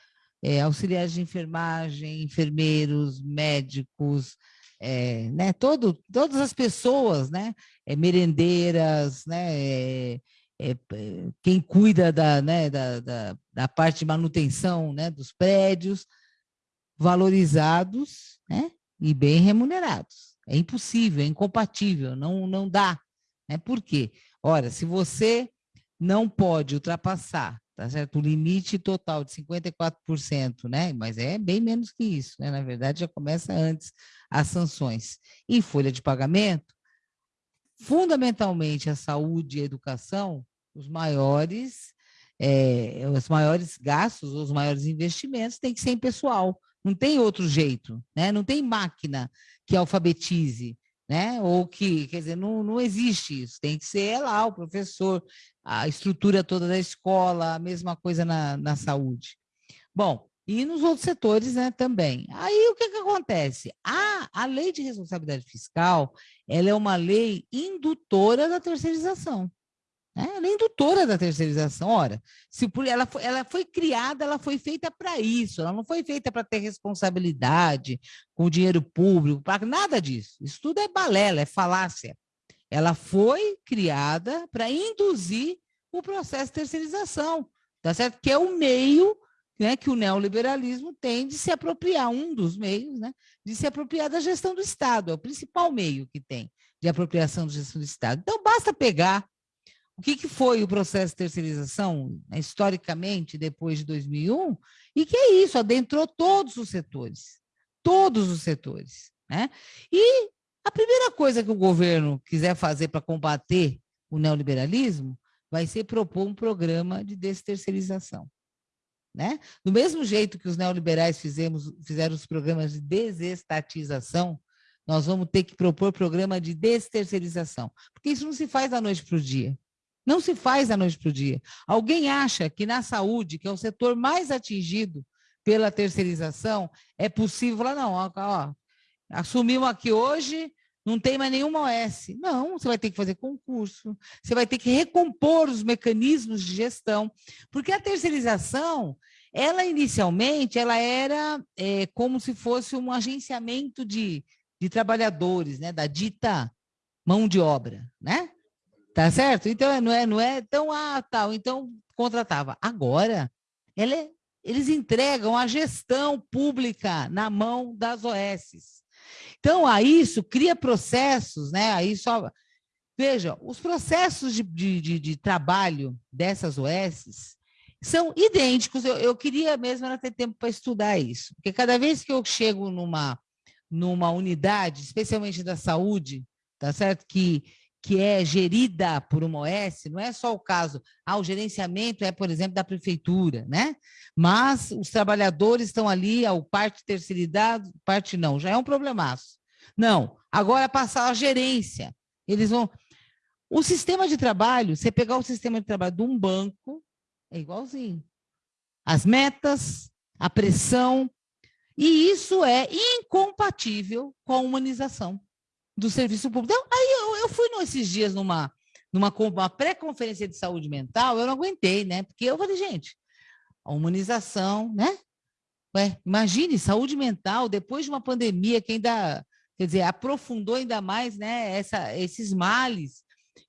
é, auxiliares de enfermagem, enfermeiros, médicos, é, né, todo, todas as pessoas, né, é, merendeiras, né, é, é, quem cuida da, né, da, da, da, parte de manutenção né, dos prédios, valorizados né, e bem remunerados. É impossível, é incompatível, não, não dá. Né? Por quê? Ora, se você não pode ultrapassar tá certo? o limite total de 54%, né? mas é bem menos que isso, né? na verdade já começa antes as sanções. E folha de pagamento, fundamentalmente a saúde e a educação, os maiores, é, os maiores gastos, os maiores investimentos têm que ser em pessoal, não tem outro jeito, né? não tem máquina que alfabetize, né? Ou que, quer dizer, não, não existe isso, tem que ser lá o professor, a estrutura toda da escola, a mesma coisa na, na saúde. Bom, e nos outros setores né, também. Aí o que, que acontece? A, a lei de responsabilidade fiscal ela é uma lei indutora da terceirização. Né? Ela é indutora da terceirização. Ora, se por, ela, foi, ela foi criada, ela foi feita para isso, ela não foi feita para ter responsabilidade com o dinheiro público, para nada disso. Isso tudo é balela, é falácia. Ela foi criada para induzir o processo de terceirização, tá certo? Que é o meio né, que o neoliberalismo tem de se apropriar, um dos meios, né, de se apropriar da gestão do Estado, é o principal meio que tem de apropriação da gestão do Estado. Então, basta pegar o que, que foi o processo de terceirização, né, historicamente, depois de 2001, e que é isso, adentrou todos os setores, todos os setores. Né? E a primeira coisa que o governo quiser fazer para combater o neoliberalismo vai ser propor um programa de desterceirização. Né? Do mesmo jeito que os neoliberais fizemos, fizeram os programas de desestatização, nós vamos ter que propor programa de desterceirização, porque isso não se faz da noite para o dia. Não se faz da noite para o dia. Alguém acha que na saúde, que é o setor mais atingido pela terceirização, é possível não, ó, ó, assumimos aqui hoje, não tem mais nenhuma OS. Não, você vai ter que fazer concurso, você vai ter que recompor os mecanismos de gestão, porque a terceirização, ela inicialmente, ela era é, como se fosse um agenciamento de, de trabalhadores, né, da dita mão de obra, né? Tá certo? Então, não é, não é tão, ah, tal, então contratava. Agora, é, eles entregam a gestão pública na mão das OSs. Então, a isso cria processos, né? Aí só. Veja, os processos de, de, de, de trabalho dessas OSs são idênticos. Eu, eu queria mesmo ter tempo para estudar isso, porque cada vez que eu chego numa, numa unidade, especialmente da saúde, tá certo? Que que é gerida por uma OS, não é só o caso, ah, o gerenciamento é, por exemplo, da prefeitura, né? Mas os trabalhadores estão ali, o parte terceirizado, parte não, já é um problemaço. Não, agora passar a gerência, eles vão... O sistema de trabalho, você pegar o sistema de trabalho de um banco, é igualzinho. As metas, a pressão, e isso é incompatível com a humanização do serviço público. Então, aí eu, eu fui nesses dias numa, numa pré-conferência de saúde mental, eu não aguentei, né? Porque eu falei, gente, a humanização, né? Ué, imagine, saúde mental, depois de uma pandemia que ainda, quer dizer, aprofundou ainda mais né, essa, esses males.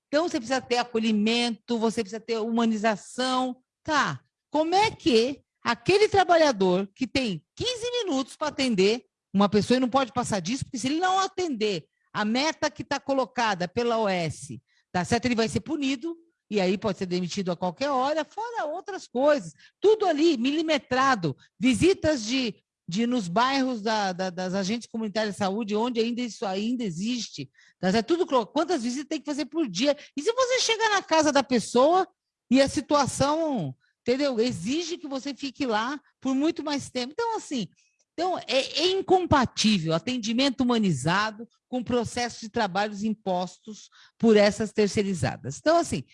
Então, você precisa ter acolhimento, você precisa ter humanização. Tá, como é que aquele trabalhador que tem 15 minutos para atender uma pessoa e não pode passar disso, porque se ele não atender a meta que está colocada pela OS, tá certo? Ele vai ser punido e aí pode ser demitido a qualquer hora, fora outras coisas. Tudo ali, milimetrado. Visitas de, de nos bairros da, da, das agentes comunitárias de saúde, onde ainda isso ainda existe. Tá certo? Tudo, quantas visitas tem que fazer por dia? E se você chegar na casa da pessoa e a situação, entendeu? Exige que você fique lá por muito mais tempo. Então, assim, então, é, é, incompatível atendimento humanizado com processos de trabalhos impostos por essas terceirizadas. Então, assim,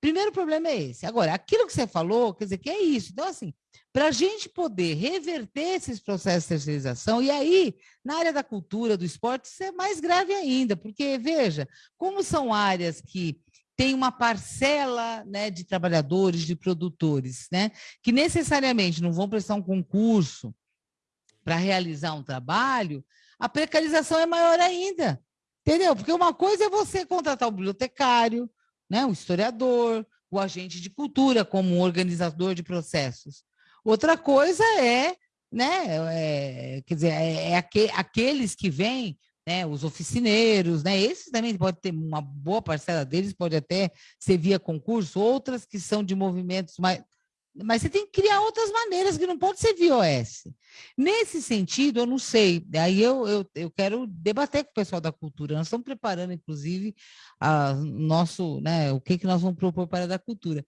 primeiro problema é esse. Agora, aquilo que você falou, quer dizer, que é isso. Então, assim, para a gente poder reverter esses processos de terceirização, e aí, na área da cultura, do esporte, isso é mais grave ainda, porque, veja, como são áreas que tem uma parcela né, de trabalhadores, de produtores, né, que necessariamente não vão prestar um concurso para realizar um trabalho, a precarização é maior ainda. Entendeu? Porque uma coisa é você contratar o bibliotecário, né, o historiador, o agente de cultura como organizador de processos. Outra coisa é, né, é, quer dizer, é, é aqu aqueles que vêm, né, os oficineiros, né, esses também pode ter uma boa parcela deles, pode até ser via concurso, outras que são de movimentos mais mas você tem que criar outras maneiras que não pode ser via OS. Nesse sentido, eu não sei, aí eu, eu, eu quero debater com o pessoal da cultura, nós estamos preparando, inclusive, a nosso, né, o que, que nós vamos propor para a da cultura.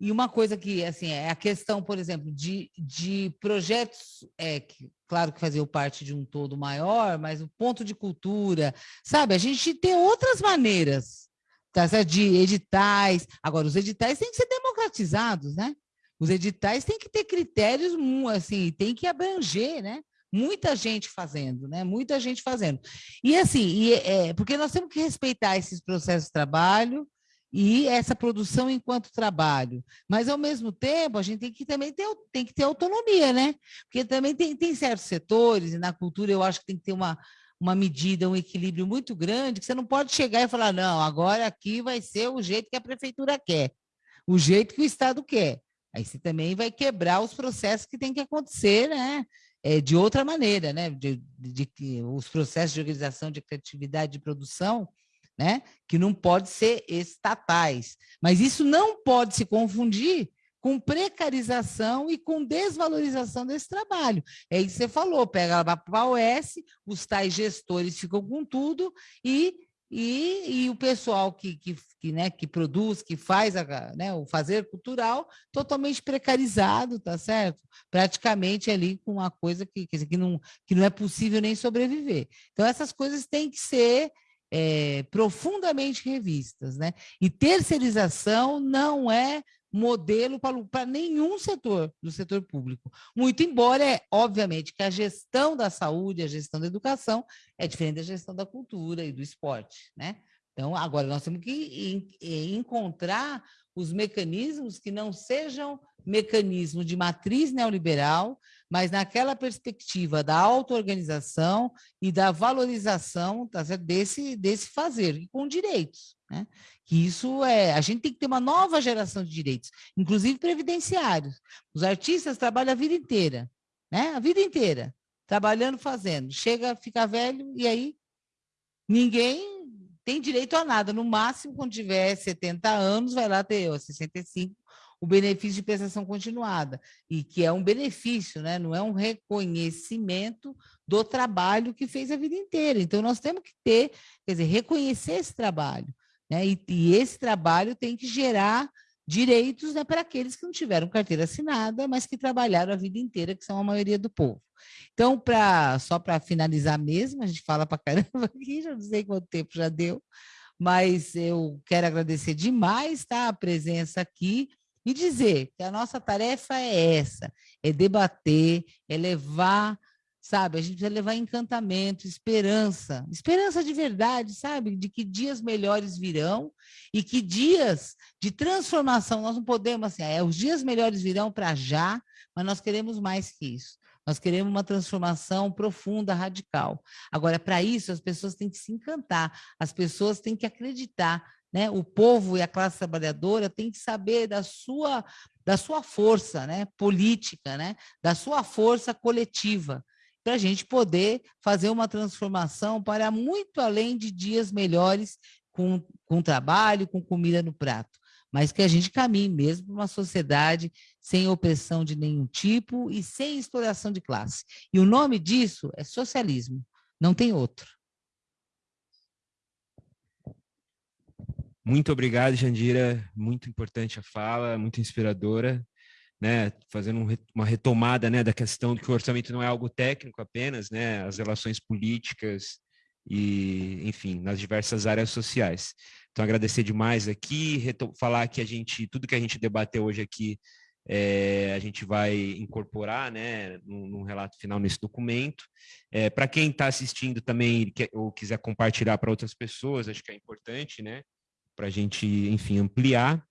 E uma coisa que, assim, é a questão, por exemplo, de, de projetos, é, que, claro que faziam parte de um todo maior, mas o ponto de cultura, sabe? A gente tem outras maneiras tá de editais. Agora, os editais têm que ser democratizados, né? Os editais têm que ter critérios, assim, tem que abranger, né? Muita gente fazendo, né? Muita gente fazendo. E assim, e, é, porque nós temos que respeitar esses processos de trabalho e essa produção enquanto trabalho. Mas, ao mesmo tempo, a gente tem que também ter, tem que ter autonomia, né? Porque também tem, tem certos setores, e na cultura eu acho que tem que ter uma, uma medida, um equilíbrio muito grande, que você não pode chegar e falar, não, agora aqui vai ser o jeito que a prefeitura quer, o jeito que o Estado quer. Aí você também vai quebrar os processos que tem que acontecer, né? É, de outra maneira, né? De, de, de, os processos de organização de criatividade de produção, né? Que não pode ser estatais. Mas isso não pode se confundir com precarização e com desvalorização desse trabalho. É isso que você falou, pega para a OS, os tais gestores ficam com tudo e e, e o pessoal que, que, que, né, que produz, que faz a, né, o fazer cultural, totalmente precarizado, tá certo? Praticamente ali com uma coisa que, que, não, que não é possível nem sobreviver. Então, essas coisas têm que ser é, profundamente revistas, né? E terceirização não é modelo para nenhum setor do setor público. Muito embora, é, obviamente, que a gestão da saúde, a gestão da educação é diferente da gestão da cultura e do esporte, né? Então, agora nós temos que encontrar os mecanismos que não sejam mecanismo de matriz neoliberal, mas naquela perspectiva da auto-organização e da valorização tá desse, desse fazer, e com direitos. Né? Que isso é. A gente tem que ter uma nova geração de direitos, inclusive previdenciários. Os artistas trabalham a vida inteira, né? A vida inteira, trabalhando, fazendo. Chega, fica velho, e aí ninguém tem direito a nada. No máximo, quando tiver 70 anos, vai lá ter ó, 65, o benefício de prestação continuada, e que é um benefício, né? não é um reconhecimento do trabalho que fez a vida inteira. Então, nós temos que ter, quer dizer, reconhecer esse trabalho. Né? E, e esse trabalho tem que gerar direitos né, para aqueles que não tiveram carteira assinada, mas que trabalharam a vida inteira, que são a maioria do povo. Então, pra, só para finalizar mesmo, a gente fala para caramba aqui, já não sei quanto tempo já deu, mas eu quero agradecer demais tá, a presença aqui e dizer que a nossa tarefa é essa, é debater, é levar, sabe? A gente precisa levar encantamento, esperança, esperança de verdade, sabe? De que dias melhores virão e que dias de transformação, nós não podemos, assim, é, os dias melhores virão para já, mas nós queremos mais que isso. Nós queremos uma transformação profunda, radical. Agora, para isso, as pessoas têm que se encantar, as pessoas têm que acreditar né? O povo e a classe trabalhadora têm que saber da sua, da sua força né? política, né? da sua força coletiva, para a gente poder fazer uma transformação para muito além de dias melhores com, com trabalho, com comida no prato, mas que a gente caminhe mesmo para uma sociedade sem opressão de nenhum tipo e sem exploração de classe. E o nome disso é socialismo, não tem outro. Muito obrigado, Jandira. Muito importante a fala, muito inspiradora, né? Fazendo um, uma retomada, né, da questão de que o orçamento não é algo técnico apenas, né? As relações políticas e, enfim, nas diversas áreas sociais. Então, agradecer demais aqui, falar que a gente, tudo que a gente debateu hoje aqui, é, a gente vai incorporar, né, num, relato final nesse documento. É, para quem está assistindo também ou quiser compartilhar para outras pessoas, acho que é importante, né? Para a gente, enfim, ampliar.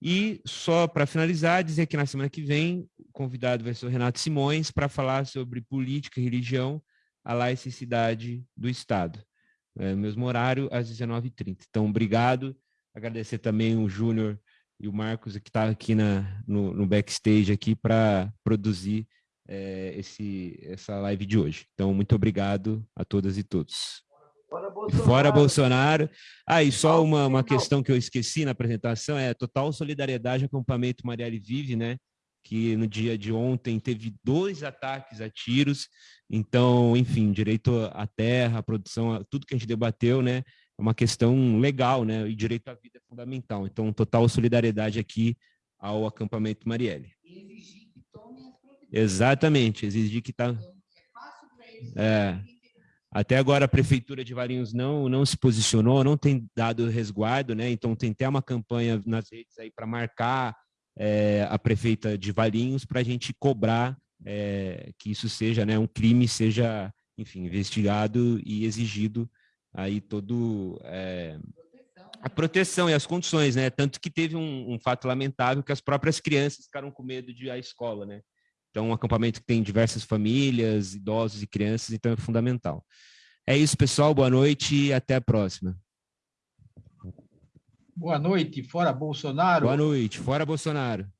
E só para finalizar, dizer que na semana que vem o convidado vai ser o Renato Simões para falar sobre política e religião, a laicidade do Estado. É, mesmo horário, às 19h30. Então, obrigado. Agradecer também o Júnior e o Marcos, que está aqui na, no, no, backstage aqui para produzir é, esse, essa live de hoje. Então, muito obrigado a todas e todos. Fora Bolsonaro. Fora Bolsonaro. Ah, e só uma, uma questão que eu esqueci na apresentação, é total solidariedade ao acampamento Marielle Vive, né? Que no dia de ontem teve dois ataques a tiros. Então, enfim, direito à terra, à produção, tudo que a gente debateu, né? É uma questão legal, né? E direito à vida é fundamental. Então, total solidariedade aqui ao acampamento Marielle. E exigir que tomem as providências. Exatamente, exigir que tá. Então, é fácil para eles. É. Até agora a prefeitura de Valinhos não não se posicionou, não tem dado resguardo, né? Então tem até uma campanha nas redes aí para marcar é, a prefeita de Valinhos para a gente cobrar é, que isso seja, né, um crime seja, enfim, investigado e exigido aí todo é, a proteção e as condições, né? Tanto que teve um, um fato lamentável que as próprias crianças ficaram com medo de ir à escola, né? Então, um acampamento que tem diversas famílias, idosos e crianças, então é fundamental. É isso, pessoal. Boa noite e até a próxima. Boa noite, fora Bolsonaro. Boa noite, fora Bolsonaro.